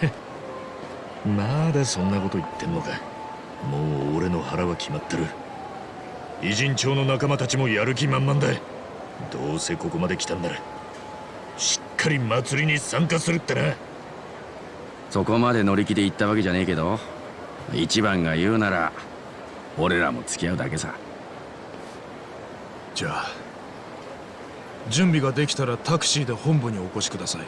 *laughs* まだそんなこと言ってんのか。もう俺の腹は決まってる。偉人町の仲間たちもやる気満々だ。どうせここまで来たんならしっかり祭りに参加するってな。そこまで乗り気で行ったわけじゃねえけど一番が言うなら俺らも付き合うだけさ。じゃあ準備ができたらタクシーで本部にお越しください。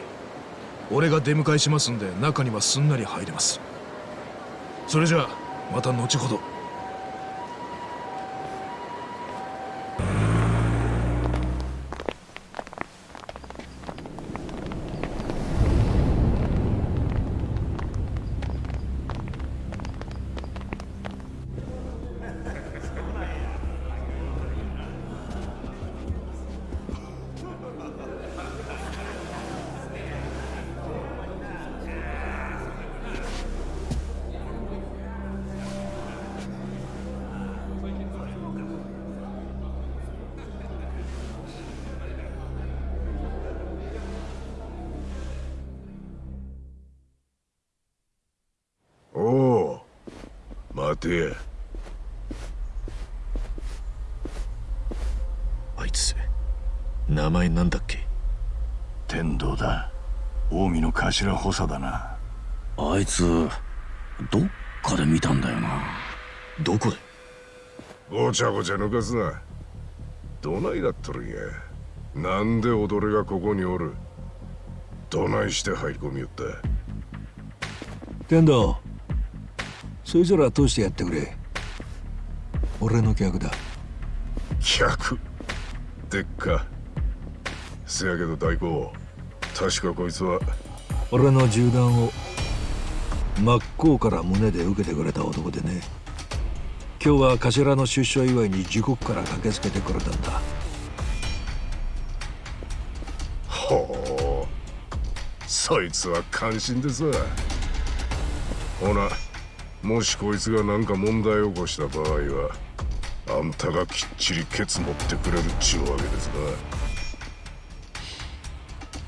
俺が出迎えしますんで中にはすんなり入れます。それじゃあまた後ほど。て。あいつ名前なんだっけ？天道だ。近江の頭補佐だな。あいつどっかで見たんだよな。どこで？ごちゃごちゃ抜かすな。どないだっとるんや。なんで踊りがここにおる。どないして入り込みよった。天道そいつら通してやってくれ。俺の客だ。客？でっか。せやけど大公確かこいつは。俺の銃弾を真っ向から胸で受けてくれた男でね。今日は頭の出所祝いに時刻から駆けつけてくれたんだ。ほう。そいつは感心でさほなもしこいつが何か問題を起こした場合はあんたがきっちりケツ持ってくれるっちゅうわけです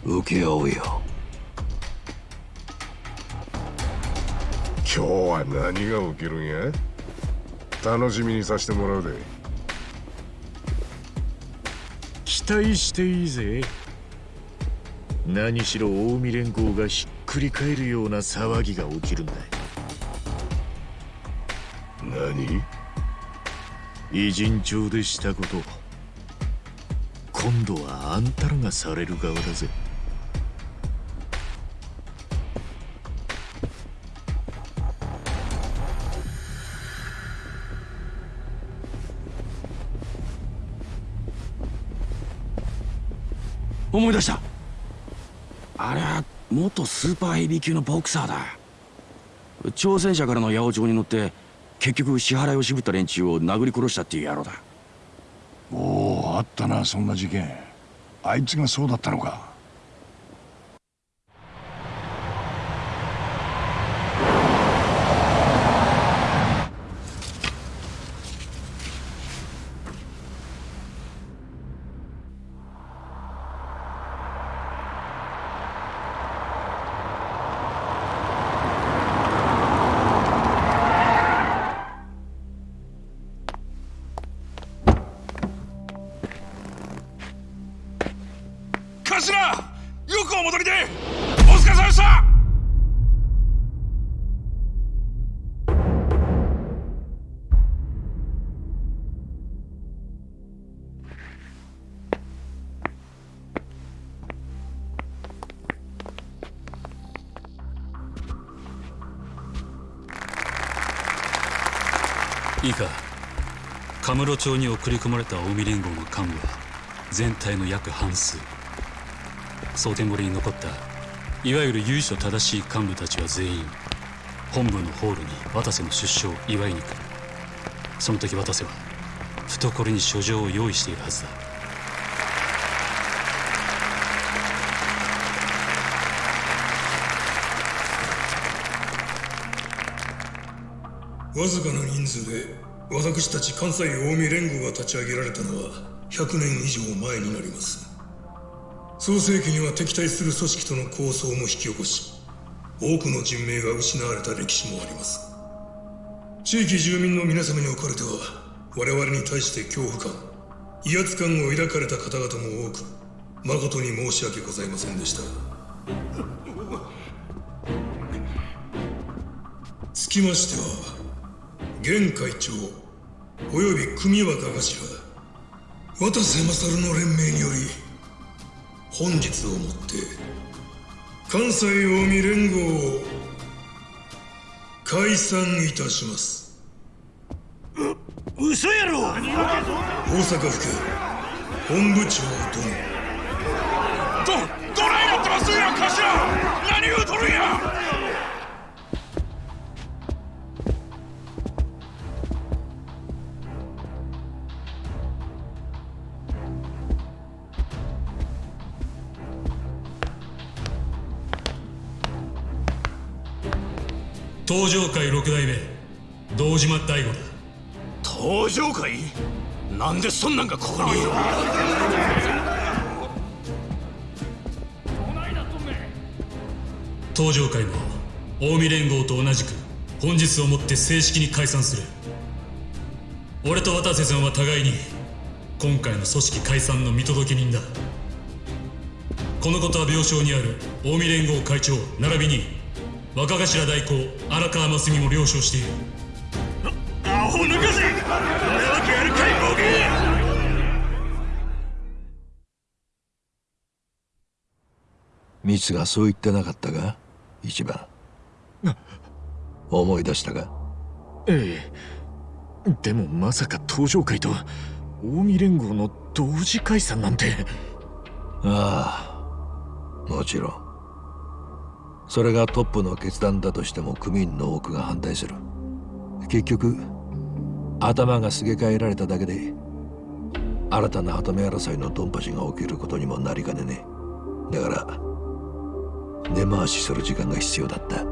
な請け負うよ。今日は何が起きるんや？楽しみにさせてもらうで。期待していいぜ。何しろ近江連合がひっくり返るような騒ぎが起きるんだ偉人町でしたこと。今度はあんたらがされる側だぜ。思い出した。あれは元スーパーヘビー級のボクサーだ。挑戦者からの八百長に乗って結局支払いを渋った連中を殴り殺したっていう野郎だ。おおあったなそんな事件。あいつがそうだったのか。カ室町に送り込まれた近江連合の幹部は全体の約半数蒼天堀に残ったいわゆる由緒正しい幹部たちは全員本部のホールに渡瀬の出所を祝いに来る。その時渡瀬は懐に書状を用意しているはずだ。わずかな人数で私たち関西近江連合が立ち上げられたのは100年以上前になります。創世紀には敵対する組織との抗争も引き起こし多くの人命が失われた歴史もあります。地域住民の皆様におかれては我々に対して恐怖感威圧感を抱かれた方々も多く誠に申し訳ございませんでした。つきましては現会長および組若頭渡瀬勝の連盟により本日をもって関西近江連合を解散いたします。嘘やろ！大阪府警本部長殿。どどないなってますんや頭東上会六代目堂島大吾だ。東上会？なんでそんなんがここに東上会も近江連合と同じく本日をもって正式に解散する。俺と渡瀬さんは互いに今回の組織解散の見届け人だ。このことは病床にある近江連合会長並びに若頭代行荒川真澄も了承している。アホ抜かせ俺はわけあるかいボケ。ミツがそう言ってなかったが一番。思い出したがええ。でもまさか東上会と近江連合の同時解散なんて。ああもちろんそれがトップの決断だとしても組員の多くが反対する。結局頭がすげ替えられただけで新たな跡目争いのドンパチが起きることにもなりかねねだから根回しする時間が必要だった。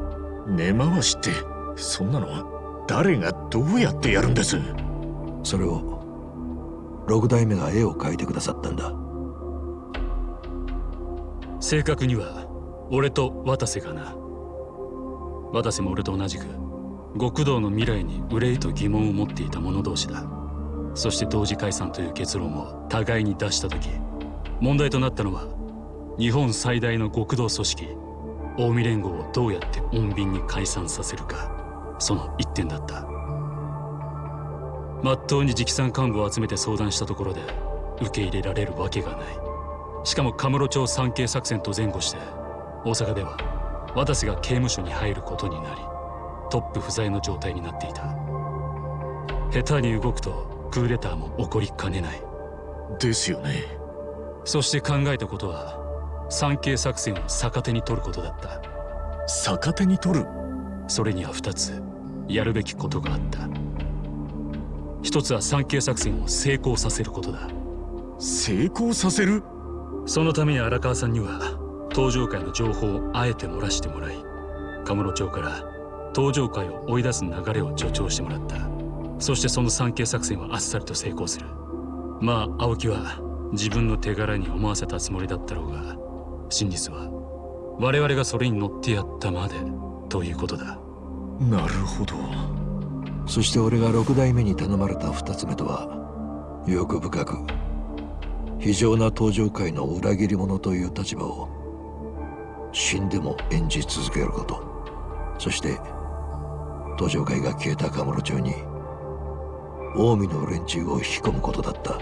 根回しってそんなの誰がどうやってやるんです？それを六代目が絵を描いてくださったんだ。正確には俺と渡瀬がな。渡瀬も俺と同じく極道の未来に憂いと疑問を持っていた者同士だ。そして同時解散という結論を互いに出した時問題となったのは日本最大の極道組織近江連合をどうやって穏便に解散させるかその一点だった。まっとうに直参幹部を集めて相談したところで受け入れられるわけがない。しかもカムロ町産経作戦と前後して大阪では渡瀬が刑務所に入ることになりトップ不在の状態になっていた。下手に動くとクーデターも起こりかねない。ですよね。そして考えたことは産経作戦を逆手に取ることだった。逆手に取る？それには2つやるべきことがあった。一つは産経作戦を成功させることだ。成功させる？そのために荒川さんには東上会の情報をあえて漏らしてもらいカムロ町から東上会を追い出す流れを助長してもらった。そしてその産経作戦はあっさりと成功する。まあ青木は自分の手柄に思わせたつもりだったろうが真実は我々がそれに乗ってやったまでということだ。なるほど。そして俺が六代目に頼まれた二つ目とは欲深く非常な登場界の裏切り者という立場を死んでも演じ続けること。そして登場界が消えたカムロ町に近江の連中を引き込むことだった。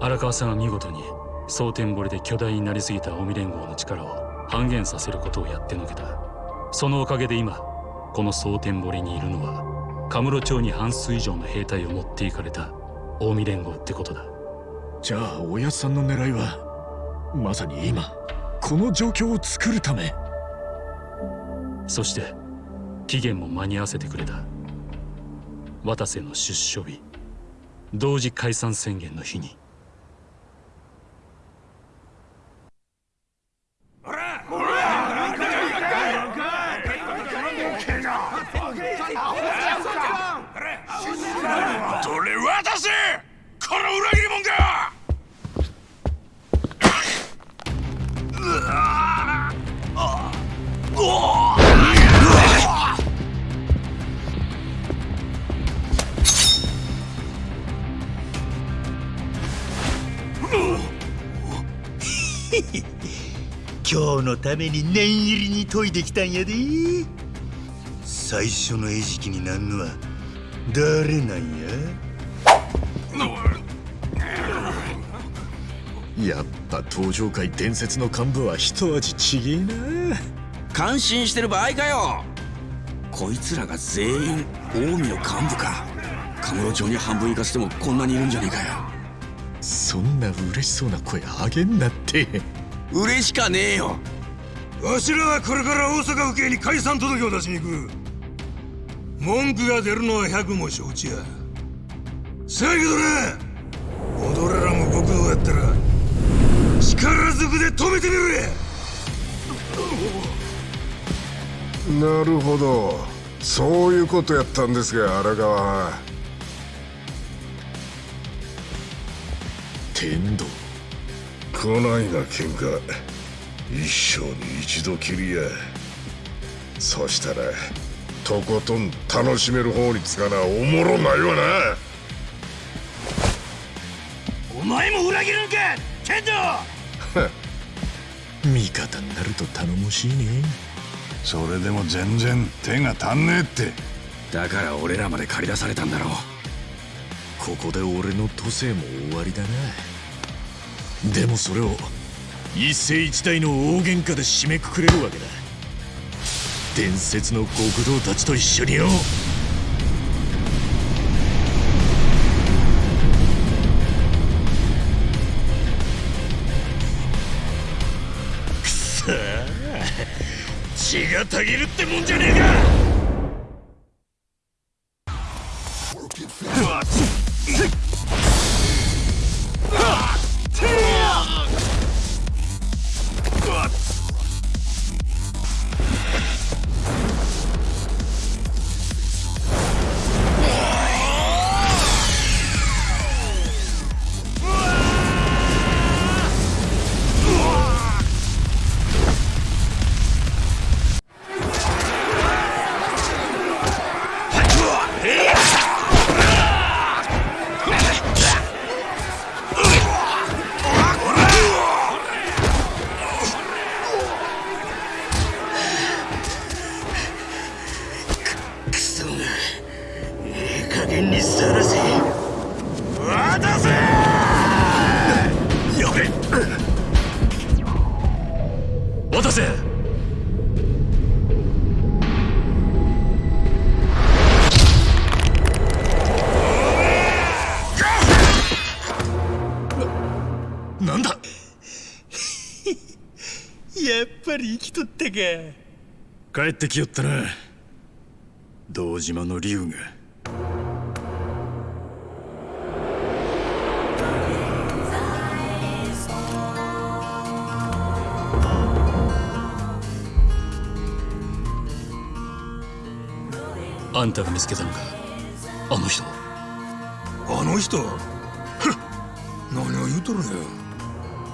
荒川さんは見事に蒼天堀で巨大になりすぎた近江連合の力を半減させることをやってのけた。そのおかげで今この蒼天堀にいるのはカムロ町に半数以上の兵隊を持っていかれた近江連合ってことだ。じゃあおやさんの狙いはまさに今この状況を作るため。そして期限も間に合わせてくれた。渡瀬の出所日。同時解散宣言の日に。この裏今日のために念入りに研いできたんやで。最初の餌食になんのは誰なんや？やっぱ登場界伝説の幹部は一味ちげえな。感心してる場合かよ。こいつらが全員近江の幹部か。カムロ町に半分行かせてもこんなにいるんじゃねえかよ。そんな嬉しそうな声あげんなって。嬉しかねえよ。わしらはこれから大阪府警に解散届を出しに行く。文句が出るのは百も承知や。せやけどな俺らも極道やったら力ずくで止めてみるや。なるほど。そういうことやったんですが荒川は。天道。こないな喧嘩。一生に一度きりや。そしたらとことん楽しめる方につかなおもろないわな。お前も裏切るんか天道 *laughs* 味方になると頼もしいね。それでも全然手が足んねえって。だから俺らまで駆り出されたんだろう。ここで俺の都政も終わりだな。でもそれを一世一代の大喧嘩で締めくくれるわけだ。伝説の極道たちと一緒によ血がたぎるってもんじゃねえか！帰ってきよったな。堂島の竜が。あんたが見つけたのか？あの人あの人？ふっ。何を言うとるんや。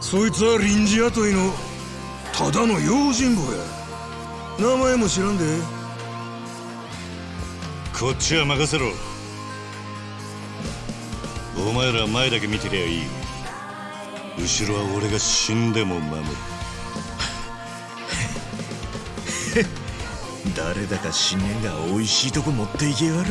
そいつは臨時雇いのただの用心棒や名前も知らんで。こっちは任せろ。お前ら前だけ見てりゃいい。後ろは俺が死んでも守る。*laughs* 誰だか死ねえが美味しいとこ持っていけやがる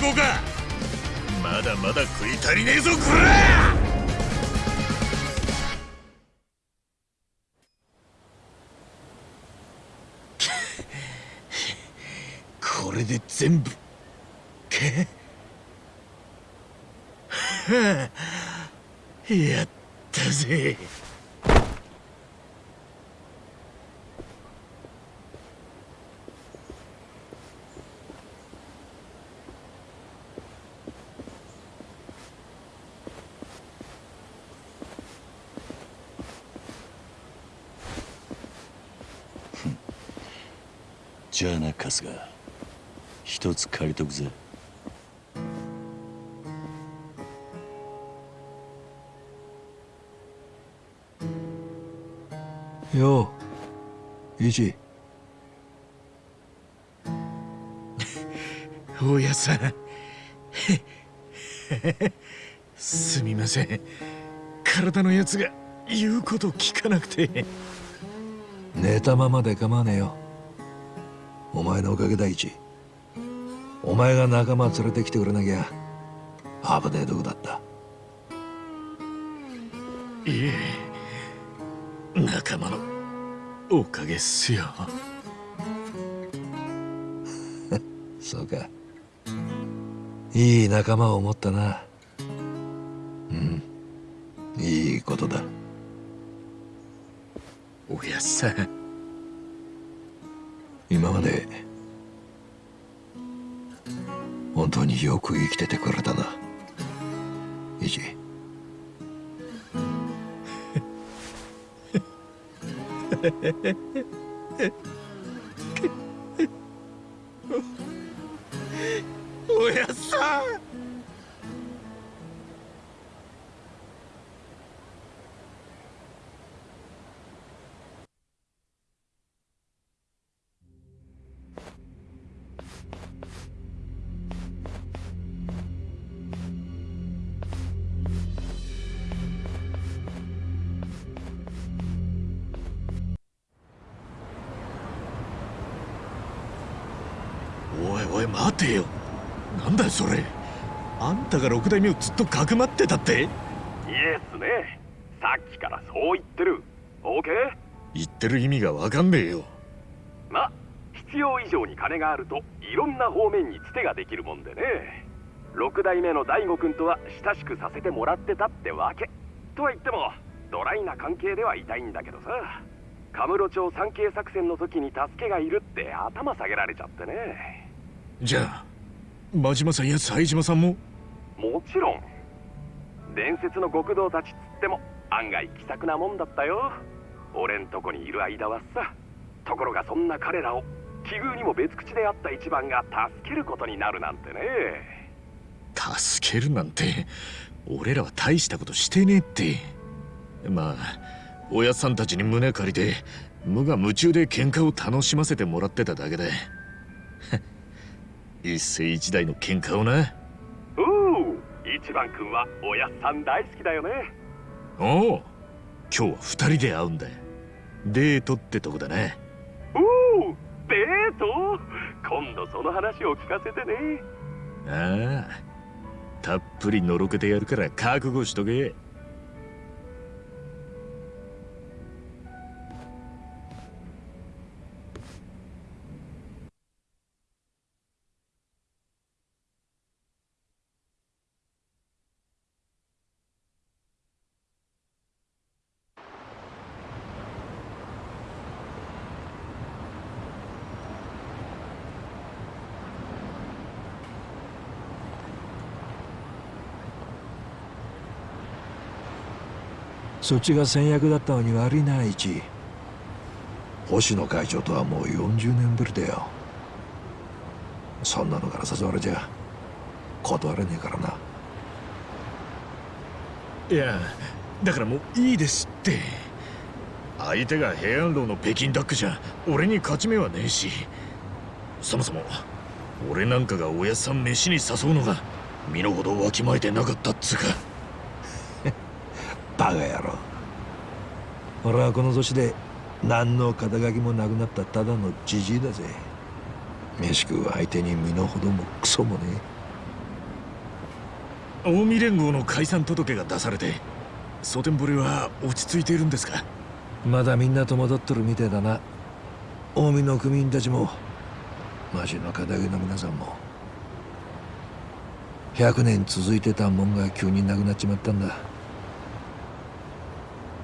こうか。まだまだ食い足りねえぞこら！これで全部。かはあやっうイチ大家さん。*laughs* すみません。体のやつが言うこと聞かなくて。寝たままで構わねえよ。お前のおかげだイチ。お前が仲間連れてきてくれなきゃ危ねえとこだった。いえ。仲間のおかげっすよ。*laughs* そうか。いい仲間を持ったな。うん。いいことだ。おやっさん。今まで本当によく生きててくれたな。イチ Heh たが六代目をずっとかくまってたって？イエスね。さっきからそう言ってる。OK? 言ってる意味がわかんねえよ。ま必要以上に金があるといろんな方面につてができるもんでね。六代目の大悟くんとは親しくさせてもらってたってわけ。とは言ってもドライな関係ではいたいんだけどさ。カムロ町産経作戦の時に助けがいるって頭下げられちゃってね。じゃあ真島さんや冴島さんも？もちろん。伝説の極道たちっつっても案外気さくなもんだったよ。俺んとこにいる間はさところがそんな彼らを奇遇にも別口であった一番が助けることになるなんてね。助けるなんて俺らは大したことしてねえって。まあおやさんたちに胸借りて無我夢中で喧嘩を楽しませてもらってただけで *laughs* 一世一代の喧嘩をな。一番くんはおやっさん大好きだよね。おお今日は二人で会うんだデートってとこだね。おおデート？今度その話を聞かせてね。ああたっぷりのろけてやるから覚悟しとけそっちが先約だったのに悪いな一。星野会長とはもう40年ぶりだよ。そんなのから誘われちゃ断れねえからな。いやだからもういいですって。相手が平安楼の北京ダックじゃ俺に勝ち目はねえし。そもそも俺なんかがおやっさん飯に誘うのが身の程わきまえてなかったっつうか。*laughs* バカ野郎俺はこの年で何の肩書きもなくなったただのじじいだぜ。飯食う相手に身の程もクソもね近江連合の解散届が出されて蒼天堀は落ち着いているんですか？まだみんな戸惑っとるみてえだな。近江の組員たちも。町の肩書の皆さんも。100年続いてたもんが急になくなっちまったんだ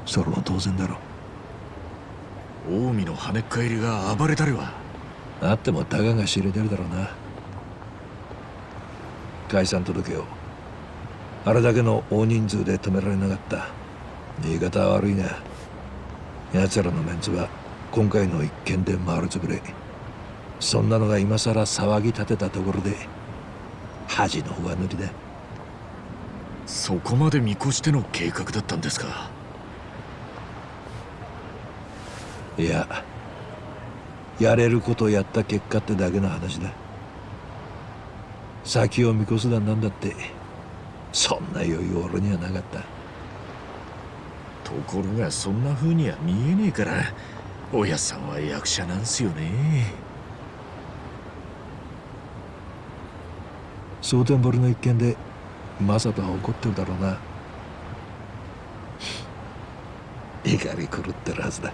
それも当然だろ近江の跳ねっ返りが暴れたりは。あってもたかが知れてるだろうな。解散届を。あれだけの大人数で止められなかった。言い方は悪いが奴らのメンツは今回の一件で丸つぶれ。そんなのが今さら騒ぎ立てたところで恥の上塗りだ。そこまで見越しての計画だったんですかいややれることやった結果ってだけの話だ。先を見越すだなんだってそんな余裕俺にはなかった。ところがそんな風には見えねえからおやさんは役者なんすよね。蒼天堀の一件でマサトは怒ってるだろうな。怒り狂ってるはずだ。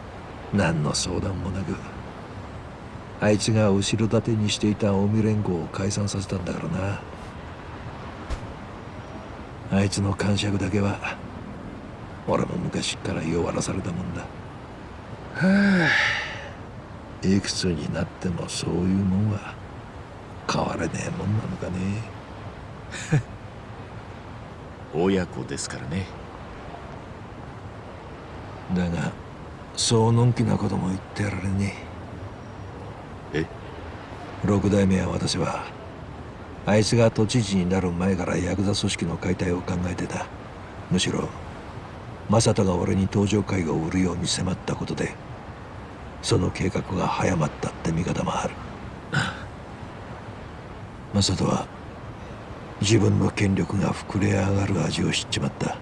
何の相談もなくあいつが後ろ盾にしていた近江連合を解散させたんだからな。あいつの感触だけは俺も昔から弱らされたもんだ。はあ。いくつになってもそういうもんは変われねえもんなのかね。*laughs* 親子ですからね。だがそうのんきなことも言ってられねえ。六代目は私はあいつが都知事になる前からヤクザ組織の解体を考えてた。むしろ正人が俺に登場会を売るように迫ったことでその計画が早まったって見方もある。正人は自分の権力が膨れ上がる味を知っちまった。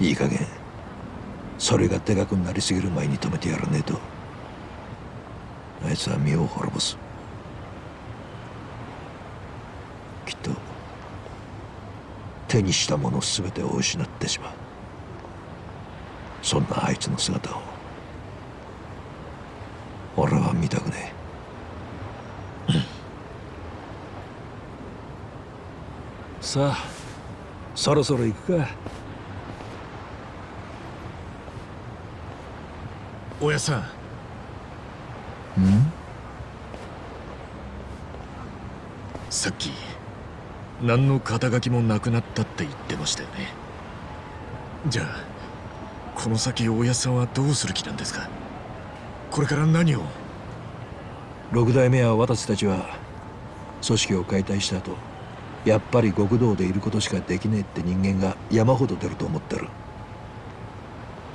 いい加減それがでかくなりすぎる前に止めてやらねえと。あいつは身を滅ぼす。きっと手にしたもの全てを失ってしまう。そんなあいつの姿を俺は見たくねえ。さあそろそろ行くか。おやさん。ん？さっき何の肩書きもなくなったって言ってましたよね。じゃあこの先大家さんはどうする気なんですか？これから何を？六代目は私たちは組織を解体した後やっぱり極道でいることしかできねえって人間が山ほど出ると思ってる。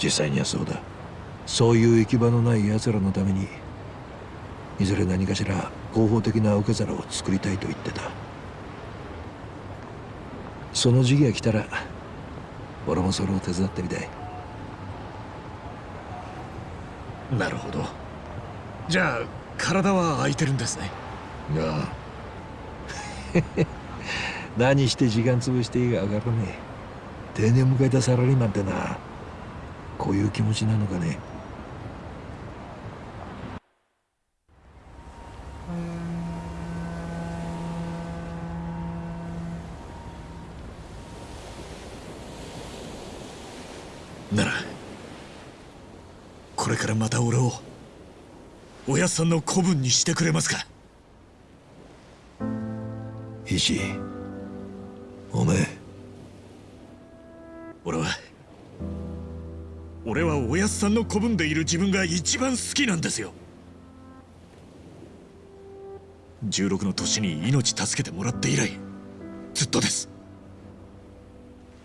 実際にはそうだそういう行き場のない奴らのためにいずれ何かしら合法的な受け皿を作りたいと言ってた。その時期が来たら俺もそれを手伝ってみたい。なるほど。じゃあ体は空いてるんですね。ああ。*laughs* 何して時間潰していいか分からねえ。定年迎えたサラリーマンってなこういう気持ちなのかねならこれからまた俺をおやっさんの子分にしてくれますか？石おめえ。俺は俺はおやっさんの子分でいる自分が一番好きなんですよ。16の年に命助けてもらって以来ずっとです。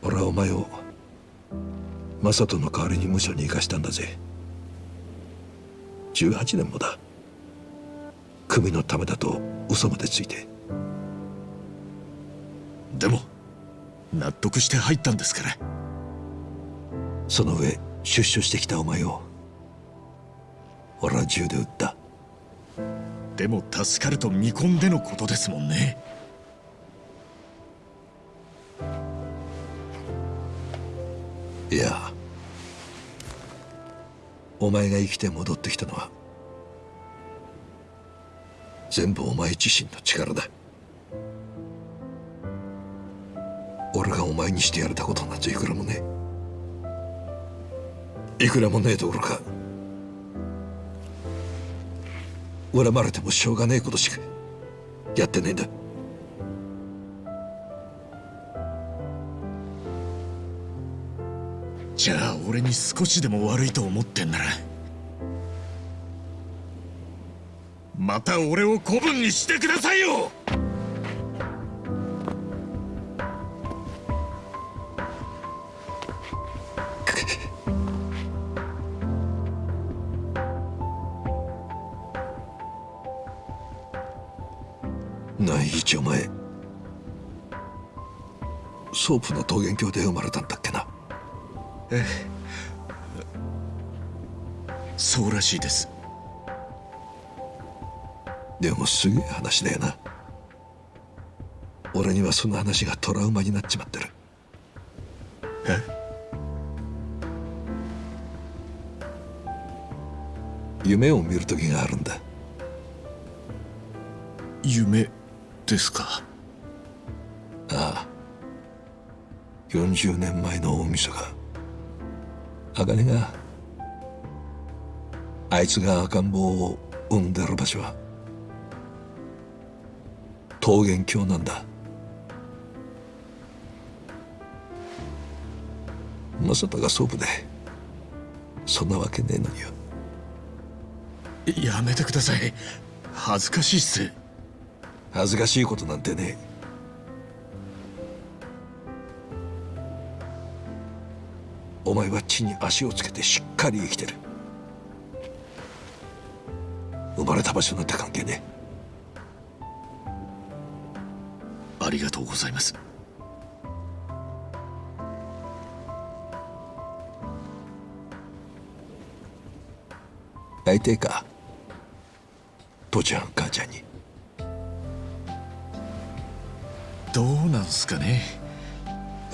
俺はお前を正人の代わりに無所に行かしたんだぜ。18年もだ組のためだと嘘までついて。でも納得して入ったんですから。その上出所してきたお前を俺は銃で撃った。でも助かると見込んでのことですもんね。いやお前が生きて戻ってきたのは全部お前自身の力だ。俺がお前にしてやれたことなんていくらもねえ。いくらもねえところか。恨まれてもしょうがねえことしかやってねえんだ。じゃあ俺に少しでも悪いと思ってんならまた俺を子分にしてくださいよ！何一お前ソープの桃源郷で生まれたんだっけな？ええ。そうらしいですでもすげえ話だよな。俺にはその話がトラウマになっちまってる。え？夢を見る時があるんだ。夢ですか？ああ。40年前の大晦日。茜があいつが赤ん坊を産んでる場所は桃源郷なんだ。正人が総部でそんなわけねえのによ。やめてください。恥ずかしいっす。恥ずかしいことなんてねお前は地に足をつけてしっかり生きてる。生まれた場所なんて関係ねありがとうございます。会いてえか？父ちゃん母ちゃんに。どうなんすかね？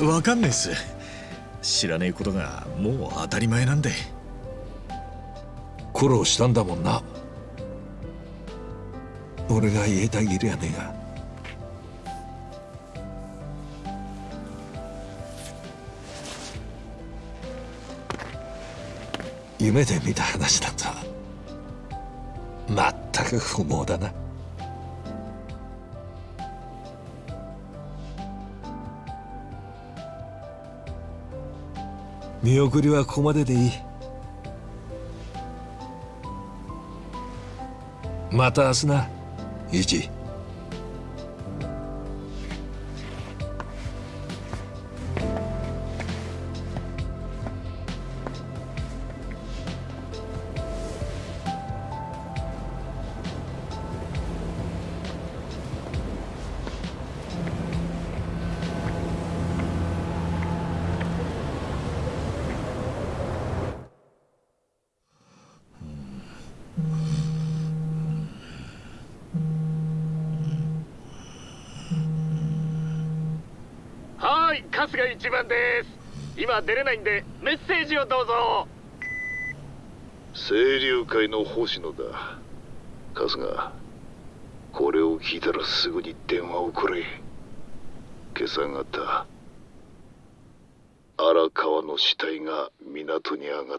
わかんないっす。知らねえことがもう当たり前なんで。苦労したんだもんな。俺が言えたぎりやねえが夢で見た話だとまった。く不毛だな。見送りはここまででいい。また明日な。一出れないんでメッセージをどうぞ。清流会の星野だ。春日これを聞いたらすぐに電話をくれ。今朝方荒川の死体が港に上が